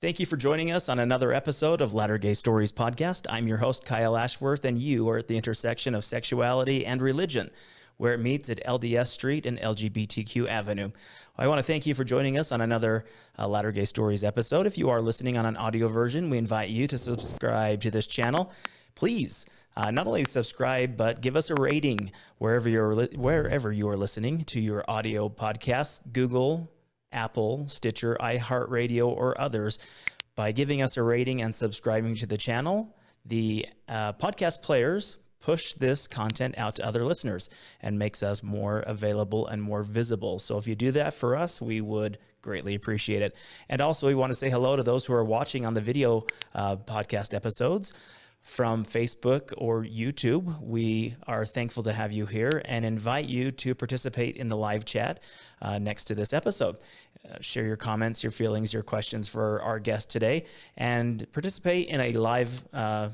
Thank you for joining us on another episode of Latter Gay Stories podcast. I'm your host, Kyle Ashworth, and you are at the intersection of sexuality and religion, where it meets at LDS Street and LGBTQ Avenue. I want to thank you for joining us on another uh, Latter Gay Stories episode. If you are listening on an audio version, we invite you to subscribe to this channel. Please uh, not only subscribe, but give us a rating wherever you're wherever you are listening to your audio podcast, Google, Apple, Stitcher, iHeartRadio, or others. By giving us a rating and subscribing to the channel, the uh, podcast players push this content out to other listeners and makes us more available and more visible. So if you do that for us, we would greatly appreciate it. And also, we want to say hello to those who are watching on the video uh, podcast episodes from Facebook or YouTube. We are thankful to have you here and invite you to participate in the live chat uh, next to this episode. Uh, share your comments, your feelings, your questions for our guest today, and participate in a live uh,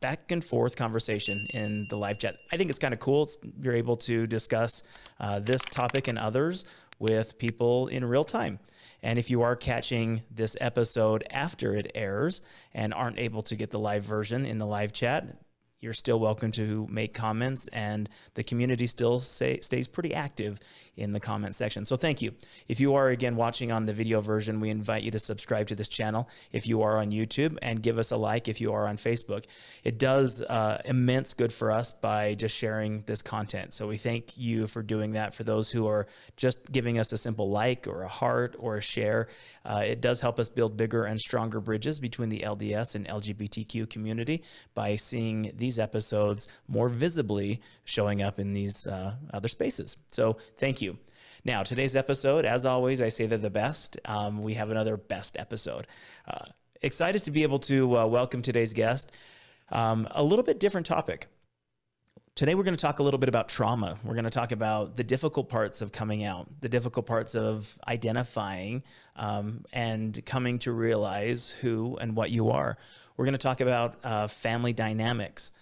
back and forth conversation in the live chat. I think it's kind of cool. It's, you're able to discuss uh, this topic and others with people in real time. And if you are catching this episode after it airs and aren't able to get the live version in the live chat, you're still welcome to make comments and the community still say, stays pretty active in the comment section. So thank you. If you are again watching on the video version, we invite you to subscribe to this channel if you are on YouTube and give us a like if you are on Facebook. It does uh, immense good for us by just sharing this content. So we thank you for doing that. For those who are just giving us a simple like or a heart or a share, uh, it does help us build bigger and stronger bridges between the LDS and LGBTQ community by seeing these episodes more visibly showing up in these uh, other spaces. So thank you. Now, today's episode, as always, I say they're the best. Um, we have another best episode. Uh, excited to be able to uh, welcome today's guest. Um, a little bit different topic. Today, we're going to talk a little bit about trauma. We're going to talk about the difficult parts of coming out, the difficult parts of identifying um, and coming to realize who and what you are. We're going to talk about uh, family dynamics.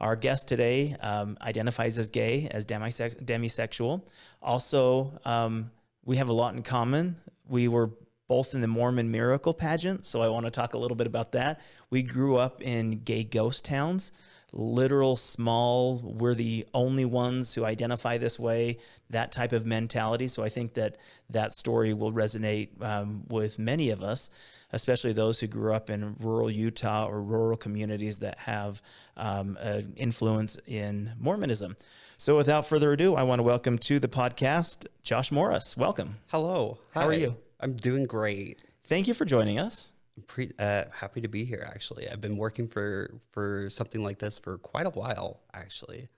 Our guest today um, identifies as gay, as demise demisexual. Also, um, we have a lot in common. We were both in the Mormon Miracle pageant, so I want to talk a little bit about that. We grew up in gay ghost towns literal small we're the only ones who identify this way that type of mentality. So i think that that story will resonate um, with many of us especially those who grew up in rural utah or rural communities that have um, an influence in mormonism. So without further ado i want to welcome to the podcast josh morris. Welcome. Hello. How are you? I'm doing great. Thank you for joining us pre- uh, happy to be here. Actually, I've been working for for something like this for quite a while. Actually,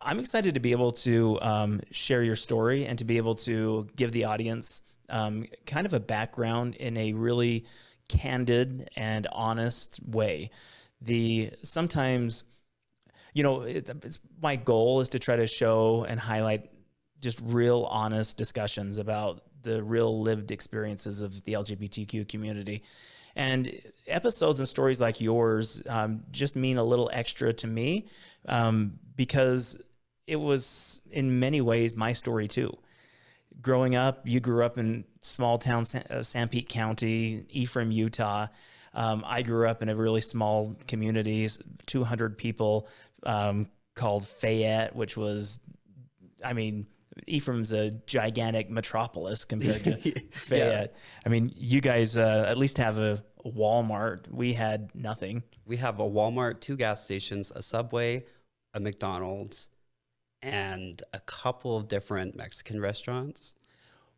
I'm excited to be able to um, share your story and to be able to give the audience um, kind of a background in a really candid and honest way. The sometimes, you know, it, it's my goal is to try to show and highlight just real honest discussions about the real lived experiences of the LGBTQ community. And episodes and stories like yours um, just mean a little extra to me um, because it was in many ways my story too. Growing up, you grew up in small town San, uh, Sanpete County, Ephraim, Utah. Um, I grew up in a really small community, 200 people, um, called Fayette, which was, I mean, Ephraim's a gigantic metropolis compared to Fayette. Yeah. I mean, you guys uh, at least have a Walmart. We had nothing. We have a Walmart, two gas stations, a Subway, a McDonald's, and a couple of different Mexican restaurants.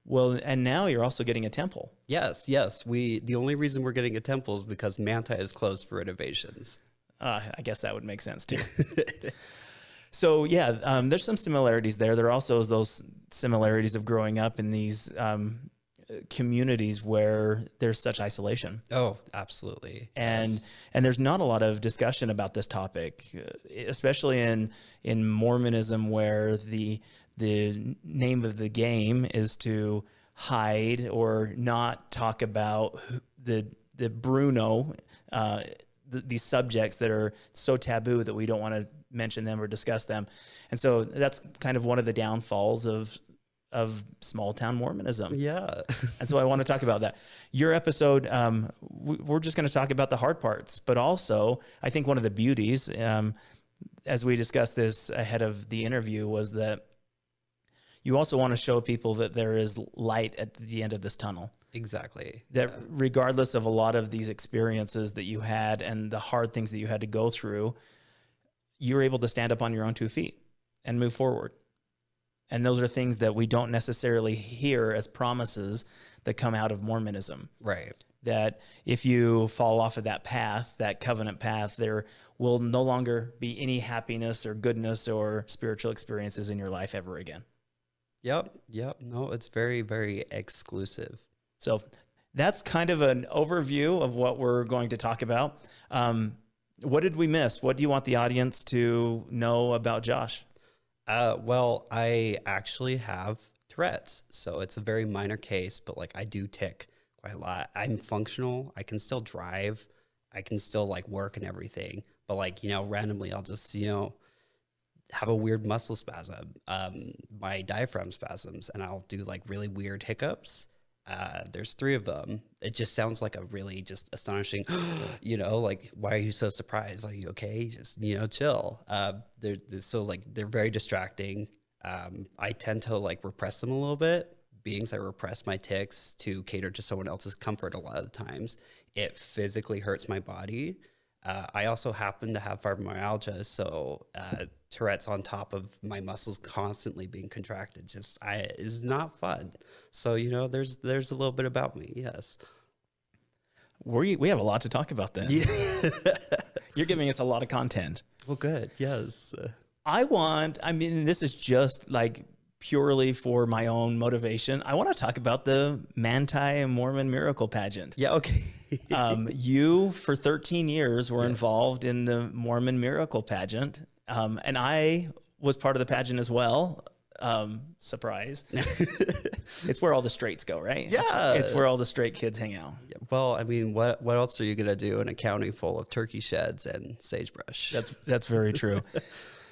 Well, and now you're also getting a temple. Yes, yes. We the only reason we're getting a temple is because Manti is closed for renovations. Uh, I guess that would make sense too. So yeah, um, there's some similarities there. There are also those similarities of growing up in these um, communities where there's such isolation. Oh, absolutely. And yes. and there's not a lot of discussion about this topic, uh, especially in in Mormonism, where the the name of the game is to hide or not talk about the the Bruno, uh, the, these subjects that are so taboo that we don't want to mention them or discuss them. And so that's kind of one of the downfalls of of small town Mormonism. Yeah. And so I want to talk about that. Your episode, um, we- we're just going to talk about the hard parts, but also I think one of the beauties, um, as we discussed this ahead of the interview, was that you also want to show people that there is light at the end of this tunnel. exactly. That regardless of a lot of these experiences that you had and the hard things that you had to go through, you were able to stand up on your own two feet and move forward. And those are things that we don't necessarily hear as promises that come out of Mormonism. Right. That if you fall off of that path, that covenant path, there will no longer be any happiness or goodness or spiritual experiences in your life ever again. Yep. Yep. No, it's very, very exclusive. So that's kind of an overview of what we're going to talk about. Um, what did we miss? What do you want the audience to know about Josh? Uh, well, I actually have Tourette's, so it's a very minor case, but like I do tick quite a lot. I'm functional. I can still drive. I can still like work and everything, but like you know, randomly I'll just you know have a weird muscle spasm, um, my diaphragm spasms, and I'll do like really weird hiccups. Uh, there's three of them. It just sounds like a really just astonishing, you know, like, why are you so surprised? Are you okay? Just, you know, chill. Uh, they're, they're so like, they're very distracting. Um, I tend to like repress them a little bit. Beings I repress my ticks to cater to someone else's comfort a lot of the times. It physically hurts my body. Uh, I also happen to have fibromyalgia, so uh, Tourette's on top of my muscles constantly being contracted just I is not fun. So you know, there's there's a little bit about me. Yes. We, we have a lot to talk about then. Yeah. You're giving us a lot of content. Well, good. Yes. I want, I mean, this is just like purely for my own motivation. I want to talk about the Manti Mormon Miracle Pageant. Yeah. Okay. um, you, for 13 years, were involved in the Mormon Miracle Pageant. Um, and I was part of the pageant as well. Um, surprise. it's where all the straights go, right? Yeah. It's, where all the straight kids hang out. well, I mean, what what else are you gonna do in a county full of turkey sheds and sagebrush? That's that's very true.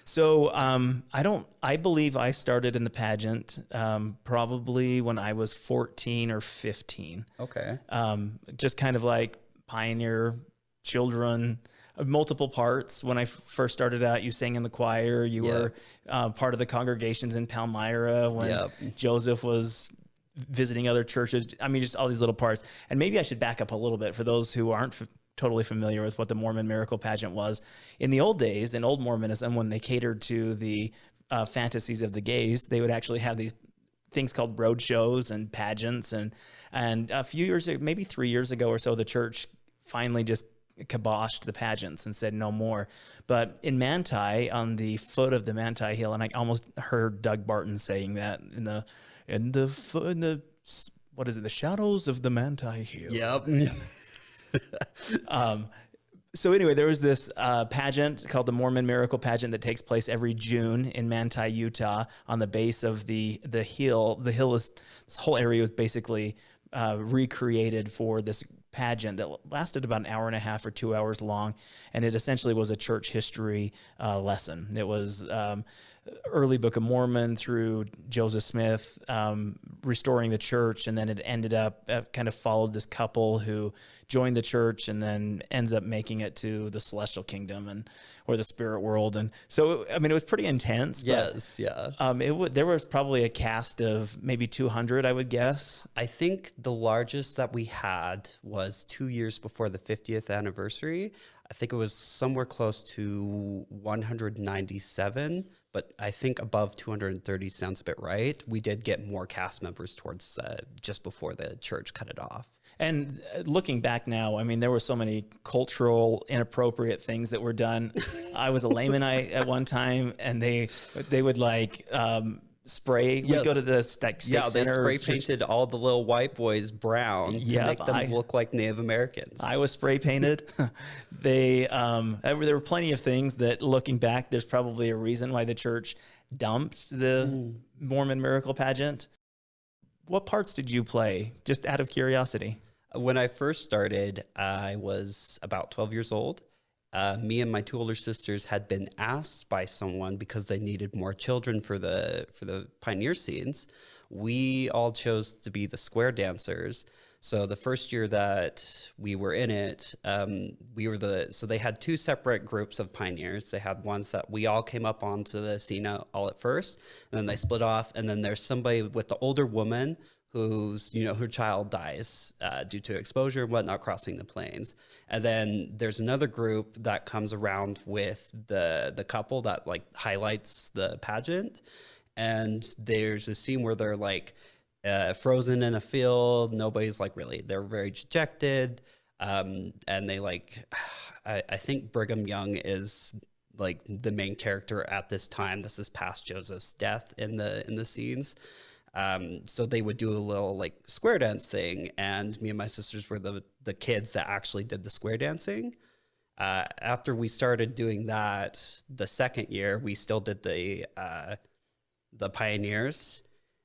So um, I don't. I believe I started in the pageant um, probably when I was 14 or 15. okay. Um, just kind of like pioneer children multiple parts. When I f- first started out, you sang in the choir. You were uh, part of the congregations in Palmyra when Yep. Joseph was visiting other churches. I mean, just all these little parts. And maybe I should back up a little bit for those who aren't f- totally familiar with what the Mormon Miracle Pageant was. In the old days, in old Mormonism, when they catered to the uh, fantasies of the gays, they would actually have these things called road shows and pageants and and a few years ago, maybe three years ago or so the church finally just kiboshed the pageants and said no more but in manti on the foot of the manti hill and i almost heard doug barton saying that in the in the in the what is it the shadows of the manti hill Yep. um, so anyway, there was this uh, pageant called the Mormon Miracle Pageant that takes place every June in Manti, Utah, on the base of the the hill. The hill is this whole area was basically uh, recreated for this pageant that lasted about an hour and a half or two hours long, and it essentially was a church history uh, lesson. It was um, early Book of Mormon through Joseph Smith um, restoring the church, and then it ended up uh, kind of followed this couple who joined the church and then ends up making it to the celestial kingdom and or the spirit world. And so, I mean, it was pretty intense. But, yes. Yeah. Um, it w- there was probably a cast of maybe 200, I would guess. I think the largest that we had was two years before the 50th anniversary. I think it was somewhere close to 197, but I think above 230 sounds a bit right. We did get more cast members towards uh, just before the church cut it off. And uh, looking back now, I mean, there were so many cultural inappropriate things that were done. I was a Lamanite at one time, and they they would like um, spray. We'd go to the stick Yeah, they spray painted all the little white boys brown to Yep, make them I- look like Native Americans. I was spray painted. they um, there were plenty of things that, looking back, there's probably a reason why the church dumped the Mm. Mormon Miracle Pageant. What parts did you play? Just out of curiosity. When I first started, I was about 12 years old. Uh, me and my two older sisters had been asked by someone because they needed more children for the for the pioneer scenes. we all chose to be the square dancers. So the first year that we were in it, um, we were the so they had two separate groups of pioneers. They had ones that we all came up onto the scene all at first, and then they split off. And then there's somebody with the older woman whose you know her child dies uh, due to exposure and whatnot crossing the plains. And then there's another group that comes around with the the couple that like highlights the pageant. And there's a scene where they're like uh, frozen in a field. Nobody's like really they're very dejected. Um, and they like I, I think brigham young is like the main character at this time. This is past joseph's death in the in the scenes um, so they would do a little like square dance thing, and me and my sisters were the the kids that actually did the square dancing. Uh, after we started doing that, the second year we still did the uh, the pioneers.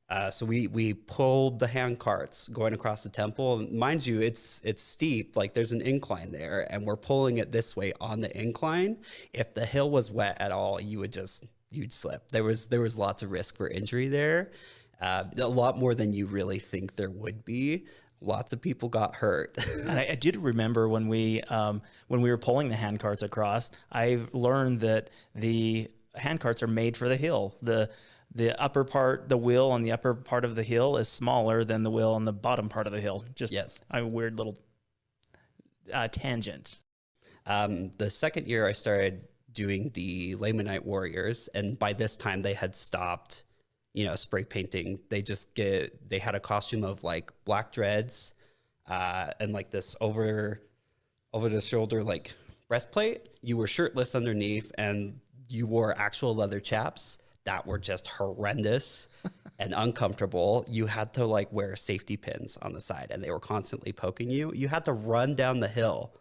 Uh, so we we pulled the hand carts going across the temple. Mind you, it's it's steep, like there's an incline there, and we're pulling it this way on the incline. If the hill was wet at all, you would just you'd slip. There was there was lots of risk for injury there uh, a lot more than you really think there would be. Lots of people got hurt. and I, I, did remember when we um, when we were pulling the hand carts across. I learned that the hand carts are made for the hill. the The upper part, the wheel on the upper part of the hill, is smaller than the wheel on the bottom part of the hill. Just yes, a weird little uh, tangent. Um, the second year, I started doing the Lamanite Warriors, and by this time, they had stopped you know, spray painting. They just get, they had a costume of like black dreads uh, and like this over, over the shoulder, like breastplate. You were shirtless underneath and you wore actual leather chaps that were just horrendous and uncomfortable. You had to like wear safety pins on the side and they were constantly poking you. You had to run down the hill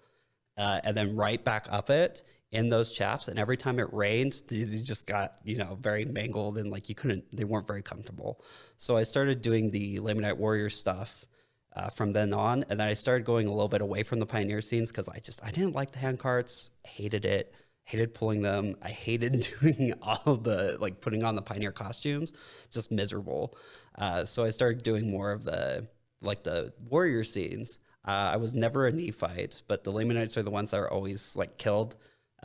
uh, and then right back up it in those chaps and every time it rained they, they, just got you know very mangled and like you couldn't they weren't very comfortable. So i started doing the lamanite warrior stuff uh, from then on and then i started going a little bit away from the pioneer scenes because i just i didn't like the hand carts hated it hated pulling them. I hated doing all the like putting on the pioneer costumes just miserable. Uh, so i started doing more of the like the warrior scenes. Uh, I was never a Nephite, but the Lamanites are the ones that are always like killed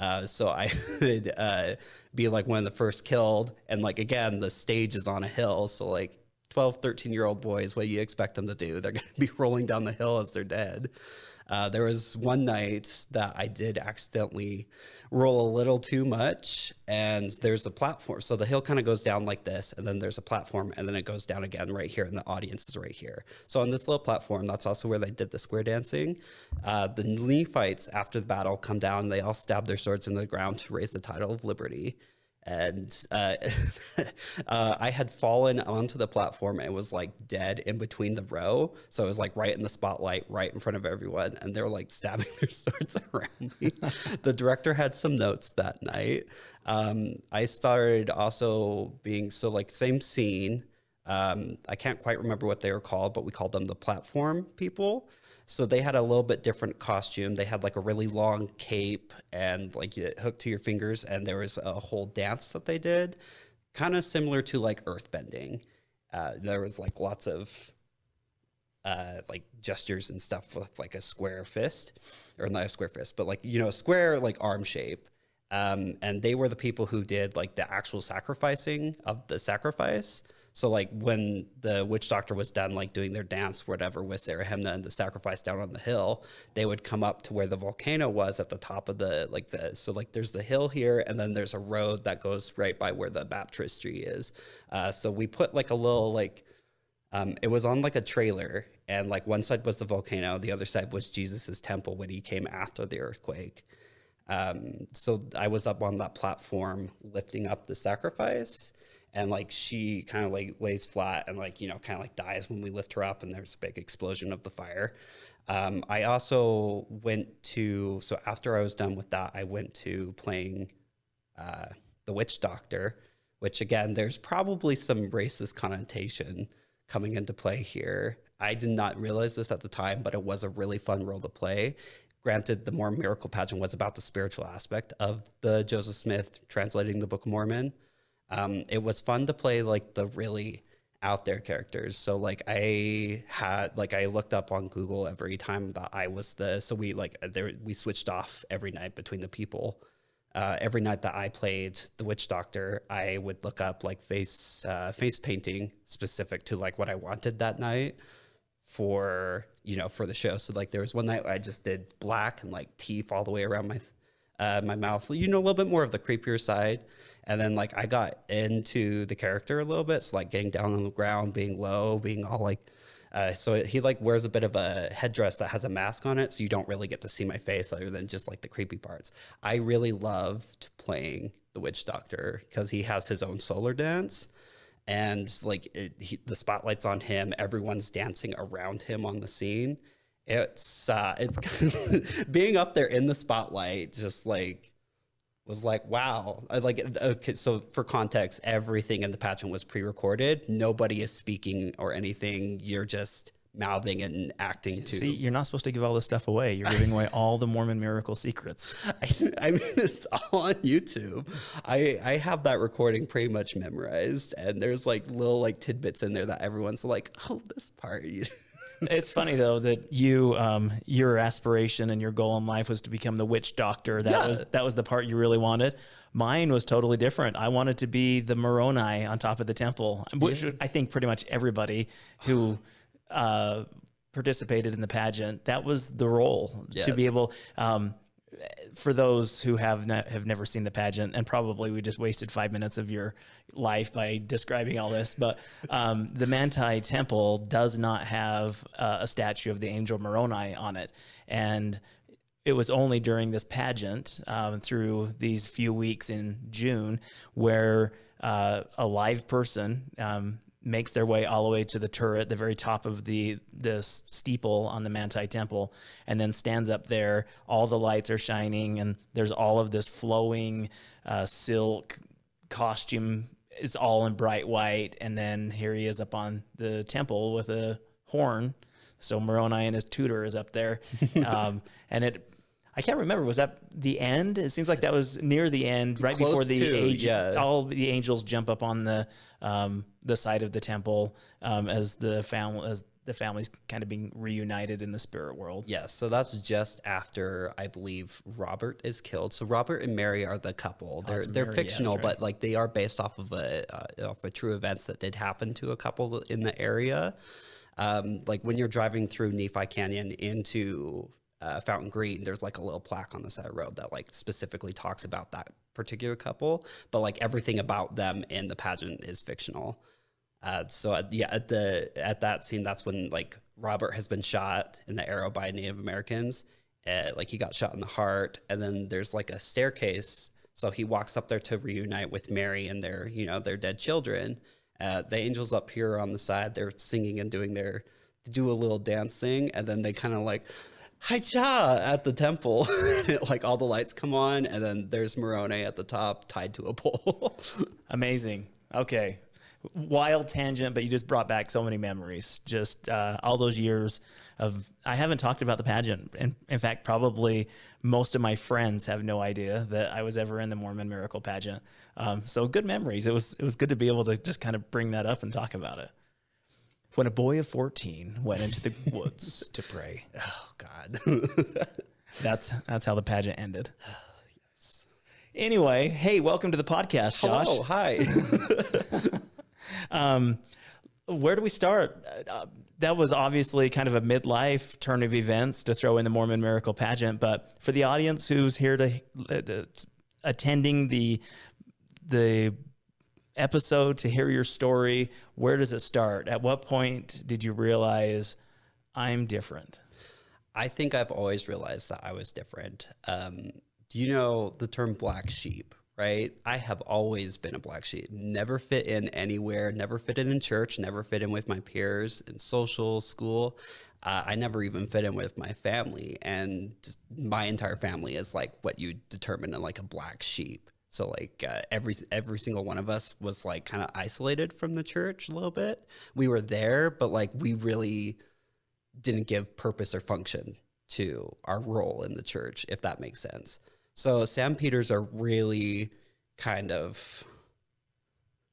uh, so I would uh, be like one of the first killed. And like, again, the stage is on a hill. So like 12, 13 year old boys, what do you expect them to do? They're going to be rolling down the hill as they're dead. Uh, there was one night that I did accidentally roll a little too much and there's a platform. So the hill kind of goes down like this and then there's a platform and then it goes down again right here and the audience is right here. So on this little platform, that's also where they did the square dancing. Uh, the Nephites after the battle come down, they all stab their swords in the ground to raise the title of liberty and uh, uh, I had fallen onto the platform and was like dead in between the row. So it was like right in the spotlight, right in front of everyone, and they were like stabbing their swords around me. the director had some notes that night. Um, I started also being so like same scene. Um, I can't quite remember what they were called, but we called them the platform people. So they had a little bit different costume. They had like a really long cape and like it hooked to your fingers. And there was a whole dance that they did, kind of similar to like earthbending. Uh, there was like lots of uh, like gestures and stuff with like a square fist, or not a square fist, but like you know, a square like arm shape. Um, and they were the people who did like the actual sacrificing of the sacrifice. So like when the witch doctor was done, like doing their dance, whatever, with Zerahemnah and the sacrifice down on the hill, they would come up to where the volcano was at the top of the like the so like there's the hill here, and then there's a road that goes right by where the baptistry is. Uh, so we put like a little like um, it was on like a trailer, and like one side was the volcano, the other side was Jesus's temple when he came after the earthquake. Um, so I was up on that platform lifting up the sacrifice and like she kind of like lays flat and like you know kind of like dies when we lift her up and there's a big explosion of the fire. Um, i also went to so after i was done with that i went to playing uh, the witch doctor which again there's probably some racist connotation coming into play here. I did not realize this at the time but it was a really fun role to play. Granted the more miracle pageant was about the spiritual aspect of the joseph smith translating the book of mormon um, it was fun to play like the really out there characters. So like I had like I looked up on Google every time that I was the so we like there we switched off every night between the people. Uh, every night that I played the witch doctor, I would look up like face uh, face painting specific to like what I wanted that night for you know for the show. So like there was one night I just did black and like teeth all the way around my uh, my mouth. You know a little bit more of the creepier side. And then like I got into the character a little bit, so like getting down on the ground, being low, being all like. Uh, so he like wears a bit of a headdress that has a mask on it, so you don't really get to see my face other than just like the creepy parts. I really loved playing the witch doctor because he has his own solar dance, and like it, he, the spotlight's on him, everyone's dancing around him on the scene. It's uh, it's being up there in the spotlight, just like was like, wow. I like, okay, so for context, everything in the pageant was pre recorded. Nobody is speaking or anything. You're just mouthing and acting to. See, you're not supposed to give all this stuff away. You're giving away all the Mormon miracle secrets. I, I, mean, it's all on YouTube. I I have that recording pretty much memorized, and there's like little like tidbits in there that everyone's like, oh, this part. It's funny though that you um, your aspiration and your goal in life was to become the witch doctor. That yeah. was that was the part you really wanted. Mine was totally different. I wanted to be the Moroni on top of the temple, which yeah. I think pretty much everybody who uh, participated in the pageant that was the role yes. to be able. Um, for those who have ne- have never seen the pageant, and probably we just wasted five minutes of your life by describing all this, but um, the Manti Temple does not have uh, a statue of the angel Moroni on it, and it was only during this pageant um, through these few weeks in June where uh, a live person um, makes their way all the way to the turret, the very top of the the steeple on the Manti Temple, and then stands up there. All the lights are shining, and there's all of this flowing uh, silk costume. It's all in bright white, and then here he is up on the temple with a horn. So Moroni and his tutor is up there, um, and it I can't remember. Was that the end? It seems like that was near the end, right Close before the to, age, yeah. all the angels jump up on the um, the side of the temple um, as the family as the family's kind of being reunited in the spirit world. Yes, so that's just after I believe Robert is killed. So Robert and Mary are the couple. Oh, they're they're Mary, fictional, right. but like they are based off of a uh, off of true events that did happen to a couple in the area. Um, like when you're driving through Nephi Canyon into uh, Fountain Green, there's like a little plaque on the side of the road that like specifically talks about that particular couple, but like everything about them in the pageant is fictional. Uh, so at, yeah, at the at that scene, that's when like Robert has been shot in the arrow by Native Americans. Uh, like he got shot in the heart, and then there's like a staircase. So he walks up there to reunite with Mary and their you know their dead children. Uh, the angels up here on the side, they're singing and doing their do a little dance thing, and then they kind of like hi cha at the temple. like all the lights come on, and then there's Moroni at the top tied to a pole. Amazing. Okay. Wild tangent, but you just brought back so many memories. Just uh, all those years of. I haven't talked about the pageant. In, in fact, probably most of my friends have no idea that I was ever in the Mormon Miracle pageant. Um, so good memories. It was it was good to be able to just kind of bring that up and talk about it when a boy of 14 went into the woods to pray. Oh God. that's that's how the pageant ended. yes. Anyway, hey, welcome to the podcast, Josh. Oh, hi. um, where do we start? Uh, that was obviously kind of a midlife turn of events to throw in the Mormon Miracle pageant, but for the audience who's here to uh, attending the the episode to hear your story? Where does it start? At what point did you realize I'm different? I think I've always realized that I was different. Um, do you know the term black sheep? Right? I have always been a black sheep. Never fit in anywhere. Never fit in in church. Never fit in with my peers in social school. Uh, I never even fit in with my family, and my entire family is like what you determine in like a black sheep. So like uh, every every single one of us was like kind of isolated from the church a little bit. We were there, but like we really didn't give purpose or function to our role in the church, if that makes sense. So San Peters are really kind of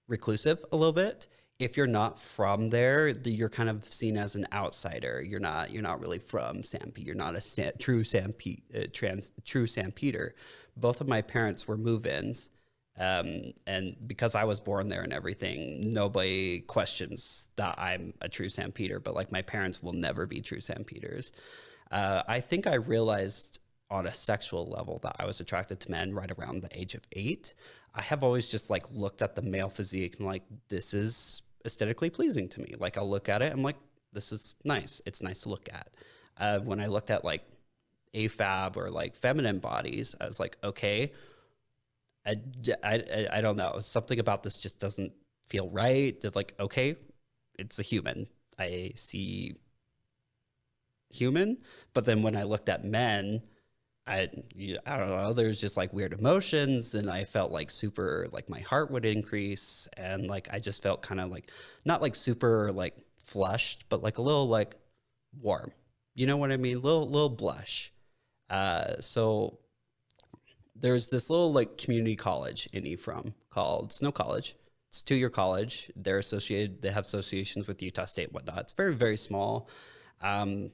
reclusive a little bit. if you're not from there, the, you're kind of seen as an outsider. You're not you're not really from Sanpete. You're not a San, true Sanpete uh, trans true San Peter. Both of my parents were move-ins, um, and because I was born there and everything, nobody questions that I'm a true San Peter. But like my parents will never be true San Peters. Uh, I think I realized on a sexual level that I was attracted to men right around the age of eight. I have always just like looked at the male physique and like this is aesthetically pleasing to me. Like I'll look at it, I'm like, this is nice. It's nice to look at. Uh, when I looked at like AFAB or like feminine bodies, I was like, okay, I, I, I don't know. Something about this just doesn't feel right. It's like, okay, it's a human. I see human. But then when I looked at men, I I don't know. There's just like weird emotions, and I felt like super like my heart would increase, and like I just felt kind of like not like super like flushed, but like a little like warm. You know what I mean? Little little blush. Uh, so there's this little like community college in Ephraim called Snow College. It's two year college. They're associated. They have associations with Utah State, whatnot. It's very very small. Um,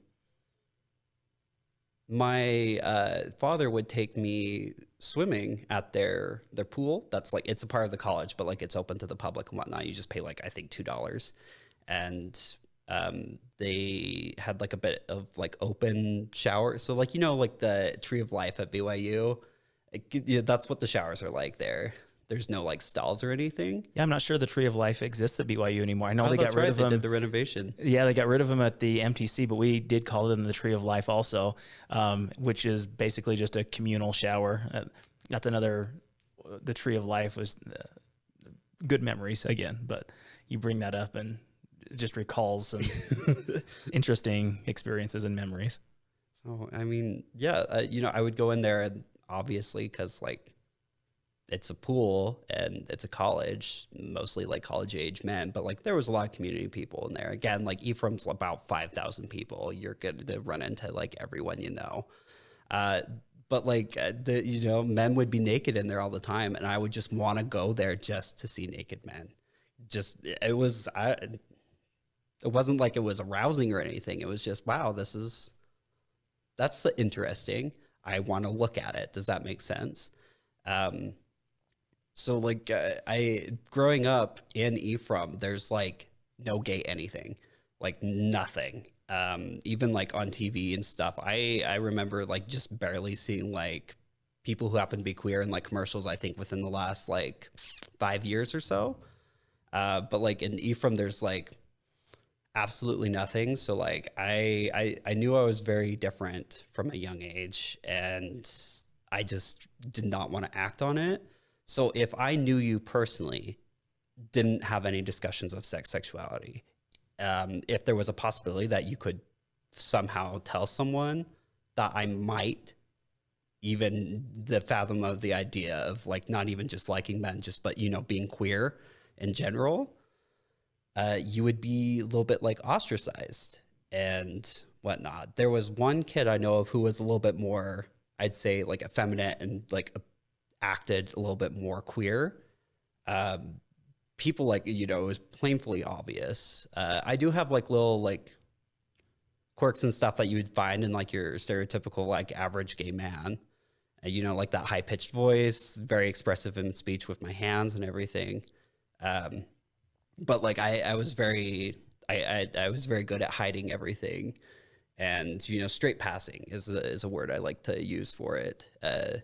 my uh, father would take me swimming at their their pool. That's like it's a part of the college, but like it's open to the public and whatnot. You just pay like I think two dollars, and um, they had like a bit of like open shower. So like you know like the Tree of Life at BYU, it, yeah, that's what the showers are like there there's no like stalls or anything. Yeah, I'm not sure the Tree of Life exists at BYU anymore. I know oh, they got rid right. of them. They did the renovation. Yeah, they got rid of them at the MTC, but we did call them the Tree of Life also, um, which is basically just a communal shower. Uh, that's another. The Tree of Life was uh, good memories again, but you bring that up and just recalls some interesting experiences and memories. So I mean, yeah, uh, you know, I would go in there and obviously because like it's a pool and it's a college, mostly like college age men, but like there was a lot of community people in there. Again, like Ephraim's about 5,000 people. You're good to run into like everyone you know. Uh, but like uh, the, you know, men would be naked in there all the time. And I would just want to go there just to see naked men. Just, it was, I, it wasn't like it was arousing or anything. It was just, wow, this is, that's interesting. I want to look at it. Does that make sense? Um, so like uh, I growing up in Ephraim, there's like no gay anything, like nothing. Um, even like on TV and stuff. I I remember like just barely seeing like people who happen to be queer in like commercials. I think within the last like five years or so. Uh, but like in Ephraim, there's like absolutely nothing. So like I, I I knew I was very different from a young age, and I just did not want to act on it. So if I knew you personally, didn't have any discussions of sex sexuality, um, if there was a possibility that you could somehow tell someone that I might even the fathom of the idea of like not even just liking men, just but you know being queer in general, uh, you would be a little bit like ostracized and whatnot. There was one kid I know of who was a little bit more, I'd say, like effeminate and like acted a little bit more queer. Um, people like you know it was plainly obvious. Uh, I do have like little like quirks and stuff that you would find in like your stereotypical like average gay man. And, you know, like that high pitched voice, very expressive in speech with my hands and everything. Um, but like I, I was very, I, I, I was very good at hiding everything and you know straight passing is a, is a word I like to use for it. Uh,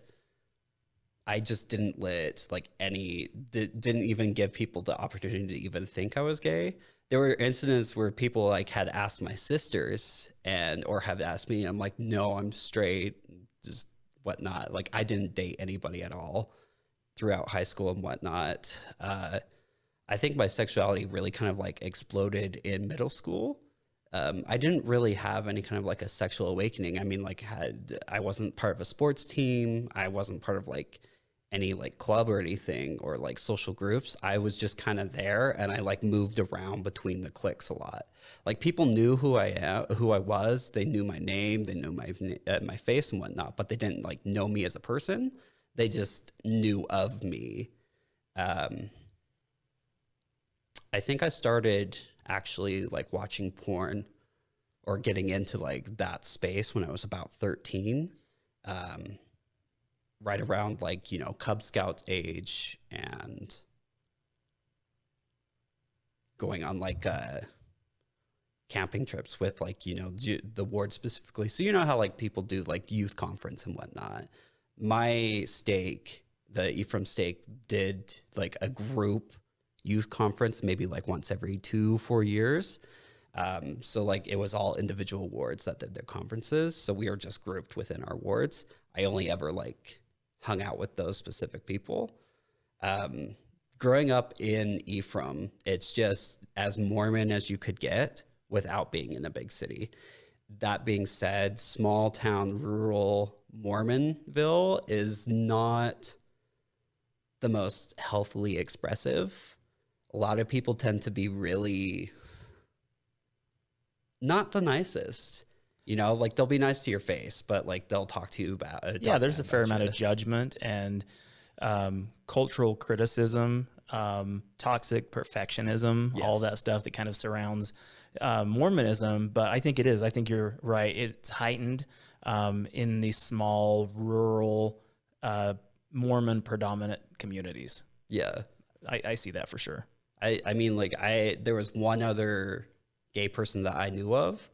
I just didn't let like any didn't even give people the opportunity to even think I was gay. There were incidents where people like had asked my sisters and or have asked me. I'm like, no, I'm straight, just whatnot. Like I didn't date anybody at all throughout high school and whatnot. Uh, I think my sexuality really kind of like exploded in middle school. Um, I didn't really have any kind of like a sexual awakening. I mean, like had I wasn't part of a sports team. I wasn't part of like any like club or anything or like social groups. I was just kind of there and I like moved around between the cliques a lot. Like people knew who I am, who I was. They knew my name, they knew my uh, my face and whatnot, but they didn't like know me as a person. They just knew of me. Um, I think I started actually like watching porn or getting into like that space when I was about 13. Um, right around like, you know, Cub Scout age and going on like uh camping trips with like you know the ward specifically so you know how like people do like youth conference and whatnot my stake the ephraim stake did like a group youth conference maybe like once every two four years um, so like it was all individual wards that did their conferences so we were just grouped within our wards i only ever like hung out with those specific people um, growing up in ephraim it's just as mormon as you could get without being in a big city. That being said, small town, rural Mormonville is not the most healthily expressive. A lot of people tend to be really not the nicest. You know, like they'll be nice to your face, but like they'll talk to you about. Uh, yeah, there's a fair amount you. of judgment and um, cultural criticism, um, toxic perfectionism, yes. all that stuff that kind of surrounds uh, Mormonism, but I think it is. I think you're right. It's heightened um, in these small, rural, uh, Mormon predominant communities. Yeah, I, I see that for sure. I, I mean, like I there was one other gay person that I knew of,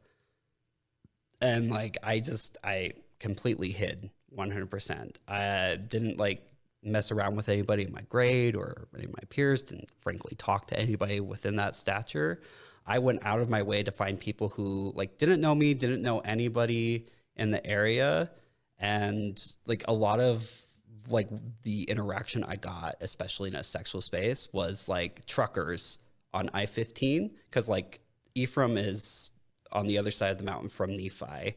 and like I just I completely hid 100%. I didn't like mess around with anybody in my grade or any of my peers. Didn't frankly talk to anybody within that stature. I went out of my way to find people who like didn't know me, didn't know anybody in the area, and like a lot of like the interaction I got, especially in a sexual space, was like truckers on I fifteen because like Ephraim is on the other side of the mountain from Nephi,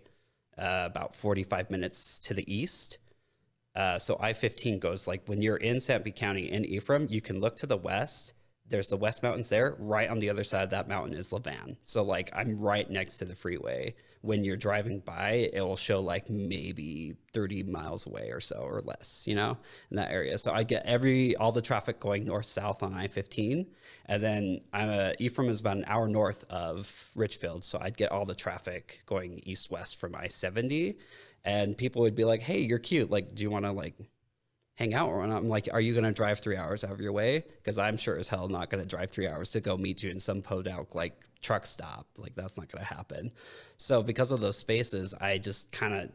uh, about forty five minutes to the east. Uh, so I 15 goes like when you're in San Sanpete County in Ephraim, you can look to the west there's the West Mountains there. Right on the other side of that mountain is Levan. So like I'm right next to the freeway. When you're driving by, it will show like maybe 30 miles away or so or less, you know, in that area. So I get every all the traffic going north south on I-15, and then I'm a, Ephraim is about an hour north of Richfield, so I'd get all the traffic going east west from I-70, and people would be like, "Hey, you're cute. Like, do you want to like hang out or I'm like, are you going to drive three hours out of your way? Because I'm sure as hell not going to drive three hours to go meet you in some podunk like truck stop. Like that's not going to happen. So because of those spaces, I just kind of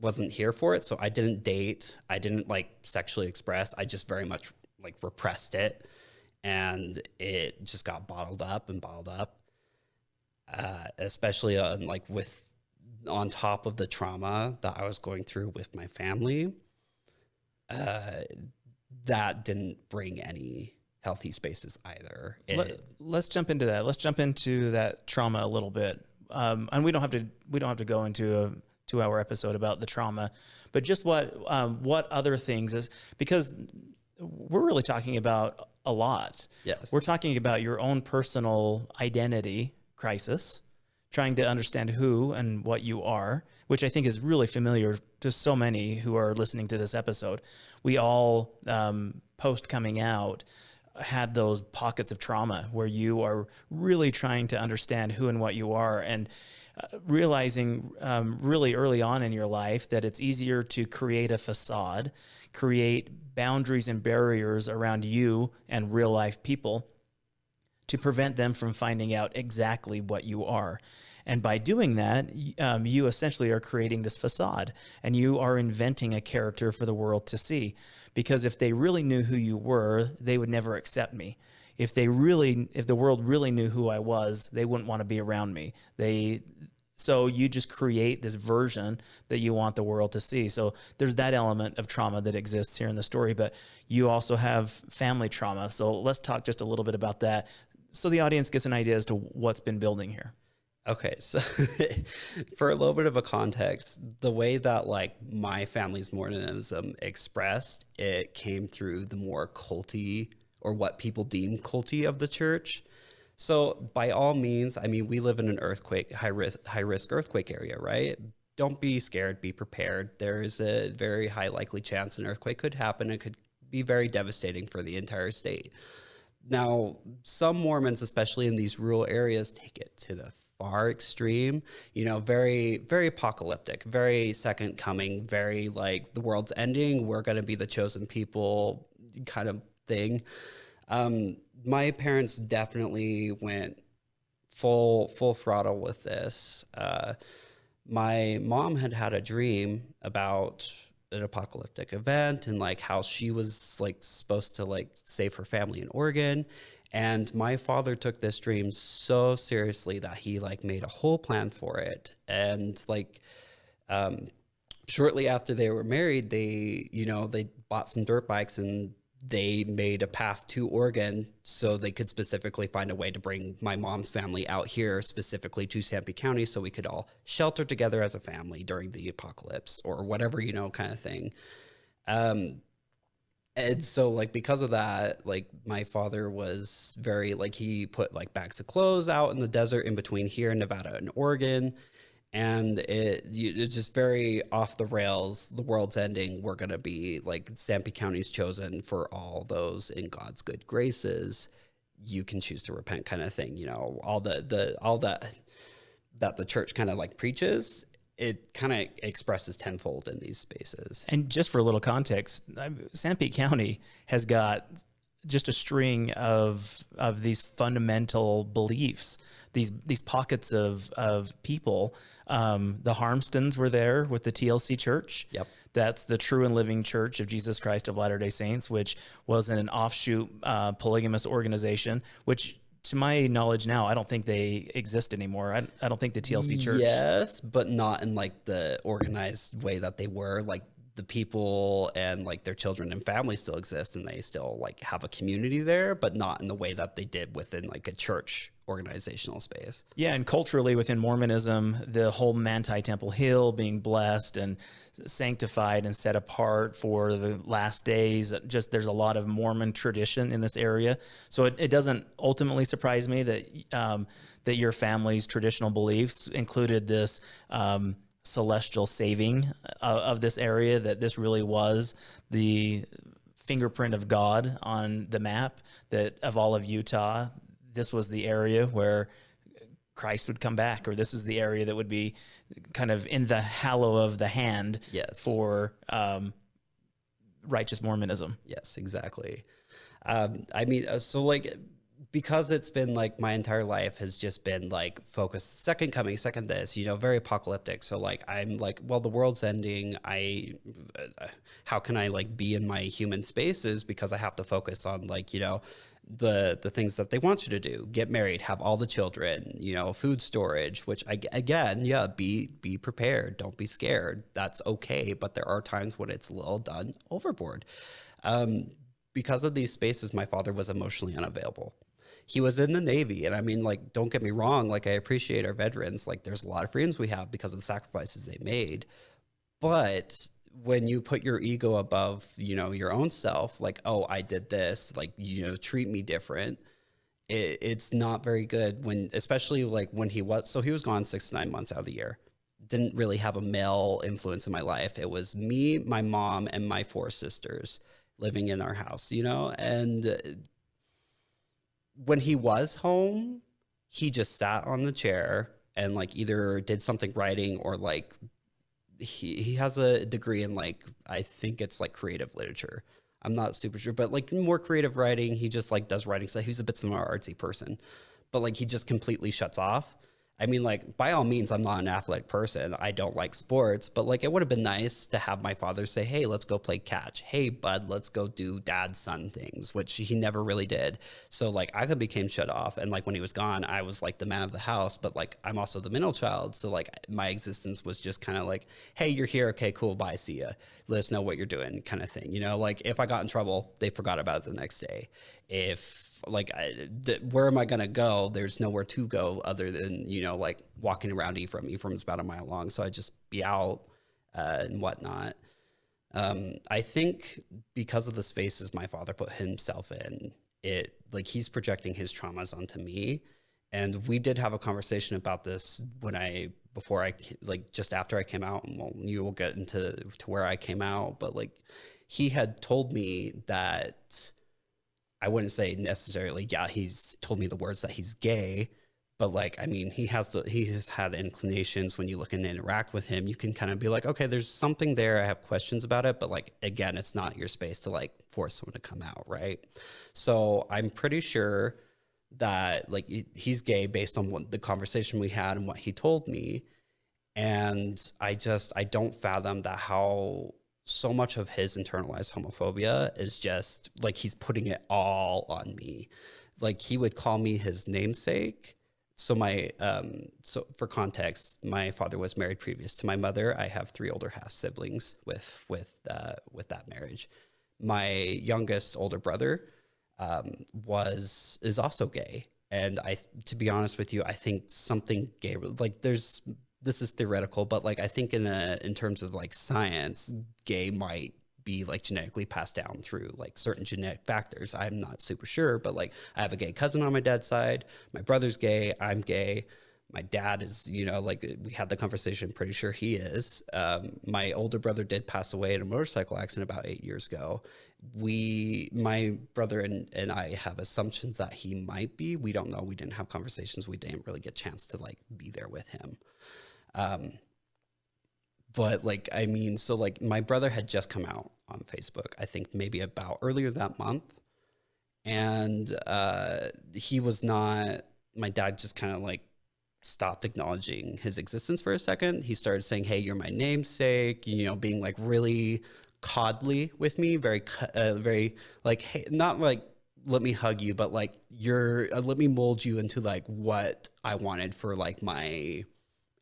wasn't here for it. So I didn't date. I didn't like sexually express. I just very much like repressed it, and it just got bottled up and bottled up. Uh, especially on like with on top of the trauma that I was going through with my family uh, that didn't bring any healthy spaces either. It, Let, us jump into that. Let's jump into that trauma a little bit. Um, and we don't have to we don't have to go into a two hour episode about the trauma, but just what um, what other things is because we're really talking about a lot. Yes, we're talking about your own personal identity crisis, trying to understand who and what you are, which I think is really familiar to so many who are listening to this episode. We all, um, post coming out, had those pockets of trauma where you are really trying to understand who and what you are and uh, realizing um, really early on in your life that it's easier to create a facade, create boundaries and barriers around you and real life people to prevent them from finding out exactly what you are. And by doing that, um, you essentially are creating this facade and you are inventing a character for the world to see. Because if they really knew who you were, they would never accept me. If they really, if the world really knew who I was, they wouldn't want to be around me. They, so you just create this version that you want the world to see. So there's that element of trauma that exists here in the story, but you also have family trauma. So let's talk just a little bit about that so the audience gets an idea as to what's been building here. Okay, so for a little bit of a context, the way that like my family's Mormonism expressed, it came through the more culty or what people deem culty of the church. So by all means, I mean we live in an earthquake high risk high risk earthquake area, right? Don't be scared, be prepared. There is a very high likely chance an earthquake could happen. It could be very devastating for the entire state now some Mormons, especially in these rural areas, take it to the far extreme. You know, very very apocalyptic, very second coming, very like the world's ending. We're going to be the chosen people, kind of thing. Um, my parents definitely went full full throttle with this. Uh, my mom had had a dream about an apocalyptic event and like how she was like supposed to like save her family in Oregon. And my father took this dream so seriously that he like made a whole plan for it. And like um, shortly after they were married, they, you know, they bought some dirt bikes and they made a path to Oregon so they could specifically find a way to bring my mom's family out here, specifically to Sanpete County, so we could all shelter together as a family during the apocalypse or whatever, you know, kind of thing. Um, and so like because of that like my father was very like he put like bags of clothes out in the desert in between here in nevada and oregon and it it's just very off the rails. The world's ending. We're gonna be like Sanpete County's chosen for all those in God's good graces. You can choose to repent, kind of thing. You know, all the the all that that the church kind of like preaches. It kind of expresses tenfold in these spaces. And just for a little context, Sanpete County has got just a string of of these fundamental beliefs these these pockets of of people. Um, the Harmstons were there with the TLC Church. Yep. That's the true and living Church of Jesus Christ of Latter Day Saints, which was an offshoot uh, polygamous organization, which to my knowledge now, I don't think they exist anymore. I, I don't think the TLC Church. Yes, but not in like the organized way that they were. Like the people and like their children and families still exist and they still like have a community there, but not in the way that they did within like a church organizational space. Yeah, and culturally within Mormonism, the whole Manti Temple Hill being blessed and sanctified and set apart for the last days, just there's a lot of Mormon tradition in this area. So it, it doesn't ultimately surprise me that um, that your family's traditional beliefs included this um, celestial saving of, of this area, that this really was the fingerprint of God on the map that of all of Utah this was the area where Christ would come back, or this is the area that would be kind of in the hallow of the hand yes. for um, righteous Mormonism. Yes, exactly. Um, I mean, uh, so like because it's been like my entire life has just been like focused second coming second this you know very apocalyptic. So like i'm like well the world's ending i uh, how can i like be in my human spaces because i have to focus on like you know the the things that they want you to do get married have all the children you know food storage which I, again yeah be be prepared don't be scared that's okay but there are times when it's a little done overboard. Um, because of these spaces my father was emotionally unavailable he was in the navy and i mean like don't get me wrong like i appreciate our veterans like there's a lot of freedoms we have because of the sacrifices they made but when you put your ego above, you know, your own self, like, oh, I did this, like, you know, treat me different. It, it's not very good when, especially like when he was, so he was gone six to nine months out of the year. Didn't really have a male influence in my life. It was me, my mom, and my four sisters living in our house, you know? And when he was home, he just sat on the chair and like either did something writing or like he he has a degree in like I think it's like creative literature. I'm not super sure, but like more creative writing. He just like does writing. So he's a bit of an artsy person, but like he just completely shuts off. I mean, like, by all means, I'm not an athletic person. I don't like sports, but like, it would have been nice to have my father say, Hey, let's go play catch. Hey, bud, let's go do dad son things, which he never really did. So, like, I could became shut off. And like, when he was gone, I was like the man of the house, but like, I'm also the middle child. So, like, my existence was just kind of like, Hey, you're here. Okay, cool. Bye. See ya. Let us know what you're doing, kind of thing. You know, like, if I got in trouble, they forgot about it the next day. If like I, where am I going to go? There's nowhere to go other than you know like walking around Ephraim. Ephraim's about a mile long, so I just be out uh, and whatnot. Um, I think because of the spaces my father put himself in, it like he's projecting his traumas onto me. And we did have a conversation about this when I before I like just after I came out, and well, you will get into to where I came out, but like he had told me that I wouldn't say necessarily, yeah, he's told me the words that he's gay, but like, I mean, he has the, he has had inclinations when you look and interact with him, you can kind of be like, okay, there's something there. I have questions about it, but like, again, it's not your space to like force someone to come out. Right. So I'm pretty sure that like he's gay based on what the conversation we had and what he told me. And I just, I don't fathom that how so much of his internalized homophobia is just like he's putting it all on me. Like he would call me his namesake. So my um so for context, my father was married previous to my mother. I have three older half siblings with with uh, with that marriage. My youngest older brother um, was is also gay, and I to be honest with you, I think something gay like there's this is theoretical, but like I think in a in terms of like science, gay might be like genetically passed down through like certain genetic factors. I'm not super sure, but like I have a gay cousin on my dad's side. My brother's gay. I'm gay. My dad is, you know, like we had the conversation. Pretty sure he is. Um, my older brother did pass away in a motorcycle accident about eight years ago. We, my brother and, and I have assumptions that he might be. We don't know. We didn't have conversations. We didn't really get a chance to like be there with him. Um, but like, I mean, so like my brother had just come out on Facebook, I think maybe about earlier that month. And uh, he was not, my dad just kind of like stopped acknowledging his existence for a second. He started saying, Hey, you're my namesake, you know, being like really coddly with me, very, uh, very like, hey, not like, let me hug you, but like, you're, uh, let me mold you into like what I wanted for like my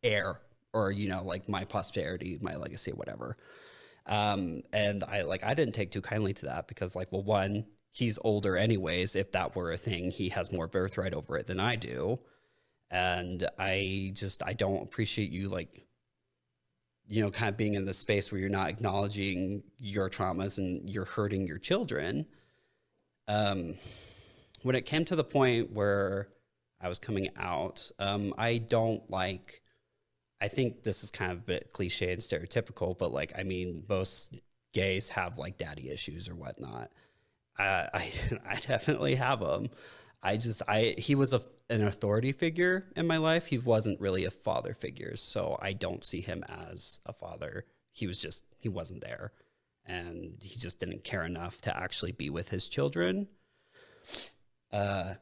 heir or you know like my posterity my legacy whatever. Um and i like i didn't take too kindly to that because like well one he's older anyways. If that were a thing he has more birthright over it than i do. And i just i don't appreciate you like you know kind of being in the space where you're not acknowledging your traumas and you're hurting your children. Um when it came to the point where i was coming out um i don't like I think this is kind of a bit cliche and stereotypical, but like, I mean, most gays have like daddy issues or whatnot. Uh, I I definitely have them. I just I he was a an authority figure in my life. He wasn't really a father figure, so I don't see him as a father. He was just he wasn't there, and he just didn't care enough to actually be with his children. Uh,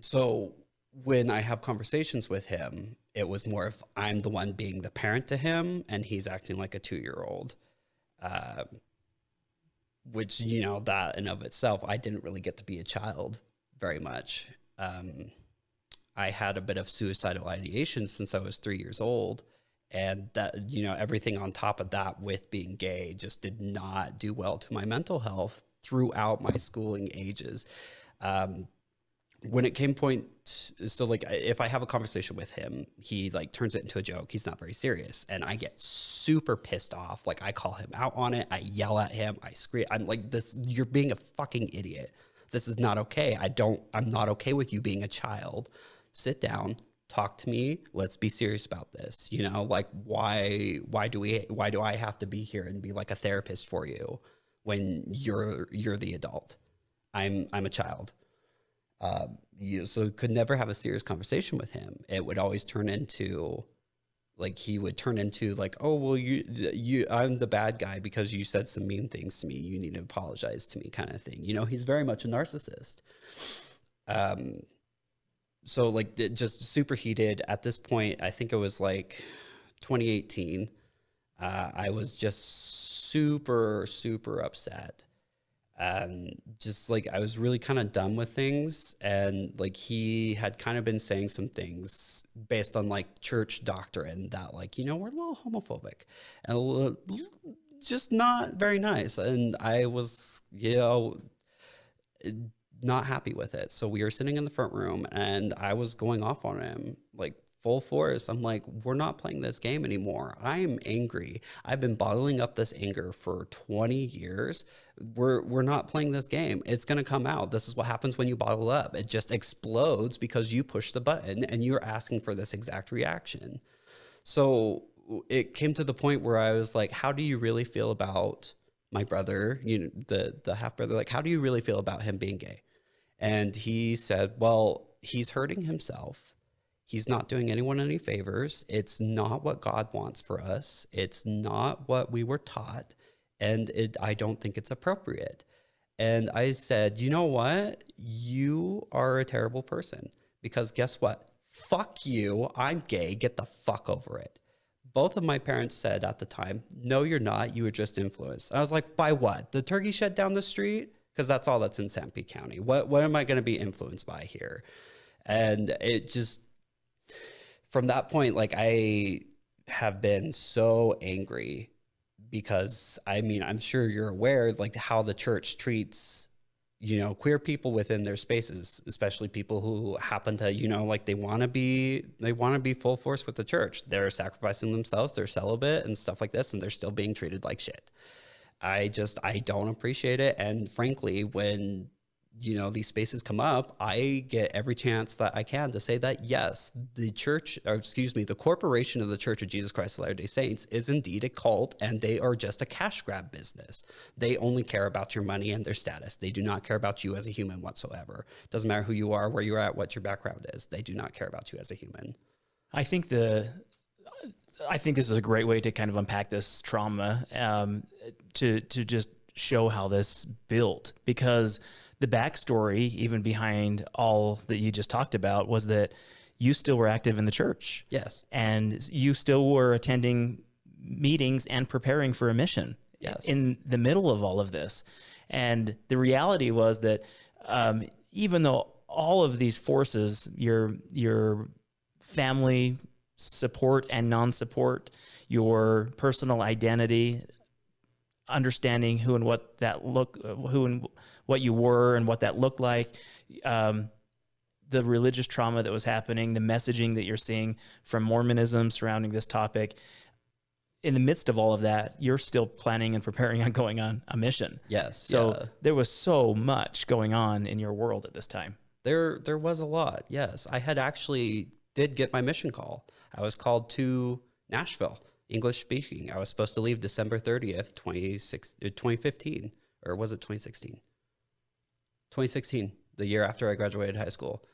so when I have conversations with him, it was more of I'm the one being the parent to him, and he's acting like a two year old. Uh, which you know that in of itself, I didn't really get to be a child very much. Um, I had a bit of suicidal ideation since I was three years old, and that you know everything on top of that with being gay just did not do well to my mental health throughout my schooling ages. Um, when it came point so like if i have a conversation with him he like turns it into a joke. He's not very serious. And i get super pissed off. Like i call him out on it. I yell at him. I scream. I'm like this you're being a fucking idiot. This is not okay. I don't i'm not okay with you being a child. Sit down. Talk to me. Let's be serious about this. You know like why why do we why do i have to be here and be like a therapist for you when you're you're the adult? I'm i'm a child uh, you so could never have a serious conversation with him. It would always turn into like he would turn into like, oh well, you you I'm the bad guy because you said some mean things to me. You need to apologize to me, kind of thing. You know, he's very much a narcissist. Um, so like just super heated at this point. I think it was like 2018. Uh, I was just super super upset um, just like I was really kind of done with things. And like he had kind of been saying some things based on like church doctrine that, like, you know, we're a little homophobic and little, just not very nice. And I was, you know, not happy with it. So we were sitting in the front room and I was going off on him like full force. I'm like, we're not playing this game anymore. I'm angry. I've been bottling up this anger for 20 years. We're we're not playing this game. It's gonna come out. This is what happens when you bottle up. It just explodes because you push the button and you're asking for this exact reaction. So it came to the point where I was like, how do you really feel about my brother, you know, the the half brother, like, how do you really feel about him being gay? And he said, well, he's hurting himself. He's not doing anyone any favors. It's not what God wants for us. It's not what we were taught. And it, I don't think it's appropriate. And I said, you know what? You are a terrible person because guess what? Fuck you. I'm gay. Get the fuck over it. Both of my parents said at the time, no, you're not. You were just influenced. I was like, by what? The turkey shed down the street? Because that's all that's in Sanpete County. What, what am I going to be influenced by here? And it just, from that point, like I have been so angry because I mean, I'm sure you're aware like how the church treats you know queer people within their spaces especially people who happen to you know like they want to be they want to be full force with the church. They're sacrificing themselves they're celibate and stuff like this and they're still being treated like shit. I just i don't appreciate it. And frankly when you know these spaces come up i get every chance that i can to say that yes the church or excuse me the corporation of the church of jesus christ of latter day saints is indeed a cult and they are just a cash grab business. They only care about your money and their status. They do not care about you as a human whatsoever. Doesn't matter who you are where you're at what your background is. They do not care about you as a human. I think the I think this is a great way to kind of unpack this trauma um, to to just show how this built because the backstory even behind all that you just talked about was that you still were active in the church yes and you still were attending meetings and preparing for a mission Yes. in the middle of all of this. And the reality was that um, even though all of these forces, your your family support and non-support, your personal identity, understanding who and what that look, who and what you were and what that looked like, um, the religious trauma that was happening, the messaging that you're seeing from Mormonism surrounding this topic. In the midst of all of that, you're still planning and preparing on going on a mission. yes So yeah. there was so much going on in your world at this time. There, there was a lot. Yes, I had actually did get my mission call. I was called to Nashville, English speaking. I was supposed to leave December thirtieth, 2015, or was it twenty sixteen? 2016, the year after I graduated high school,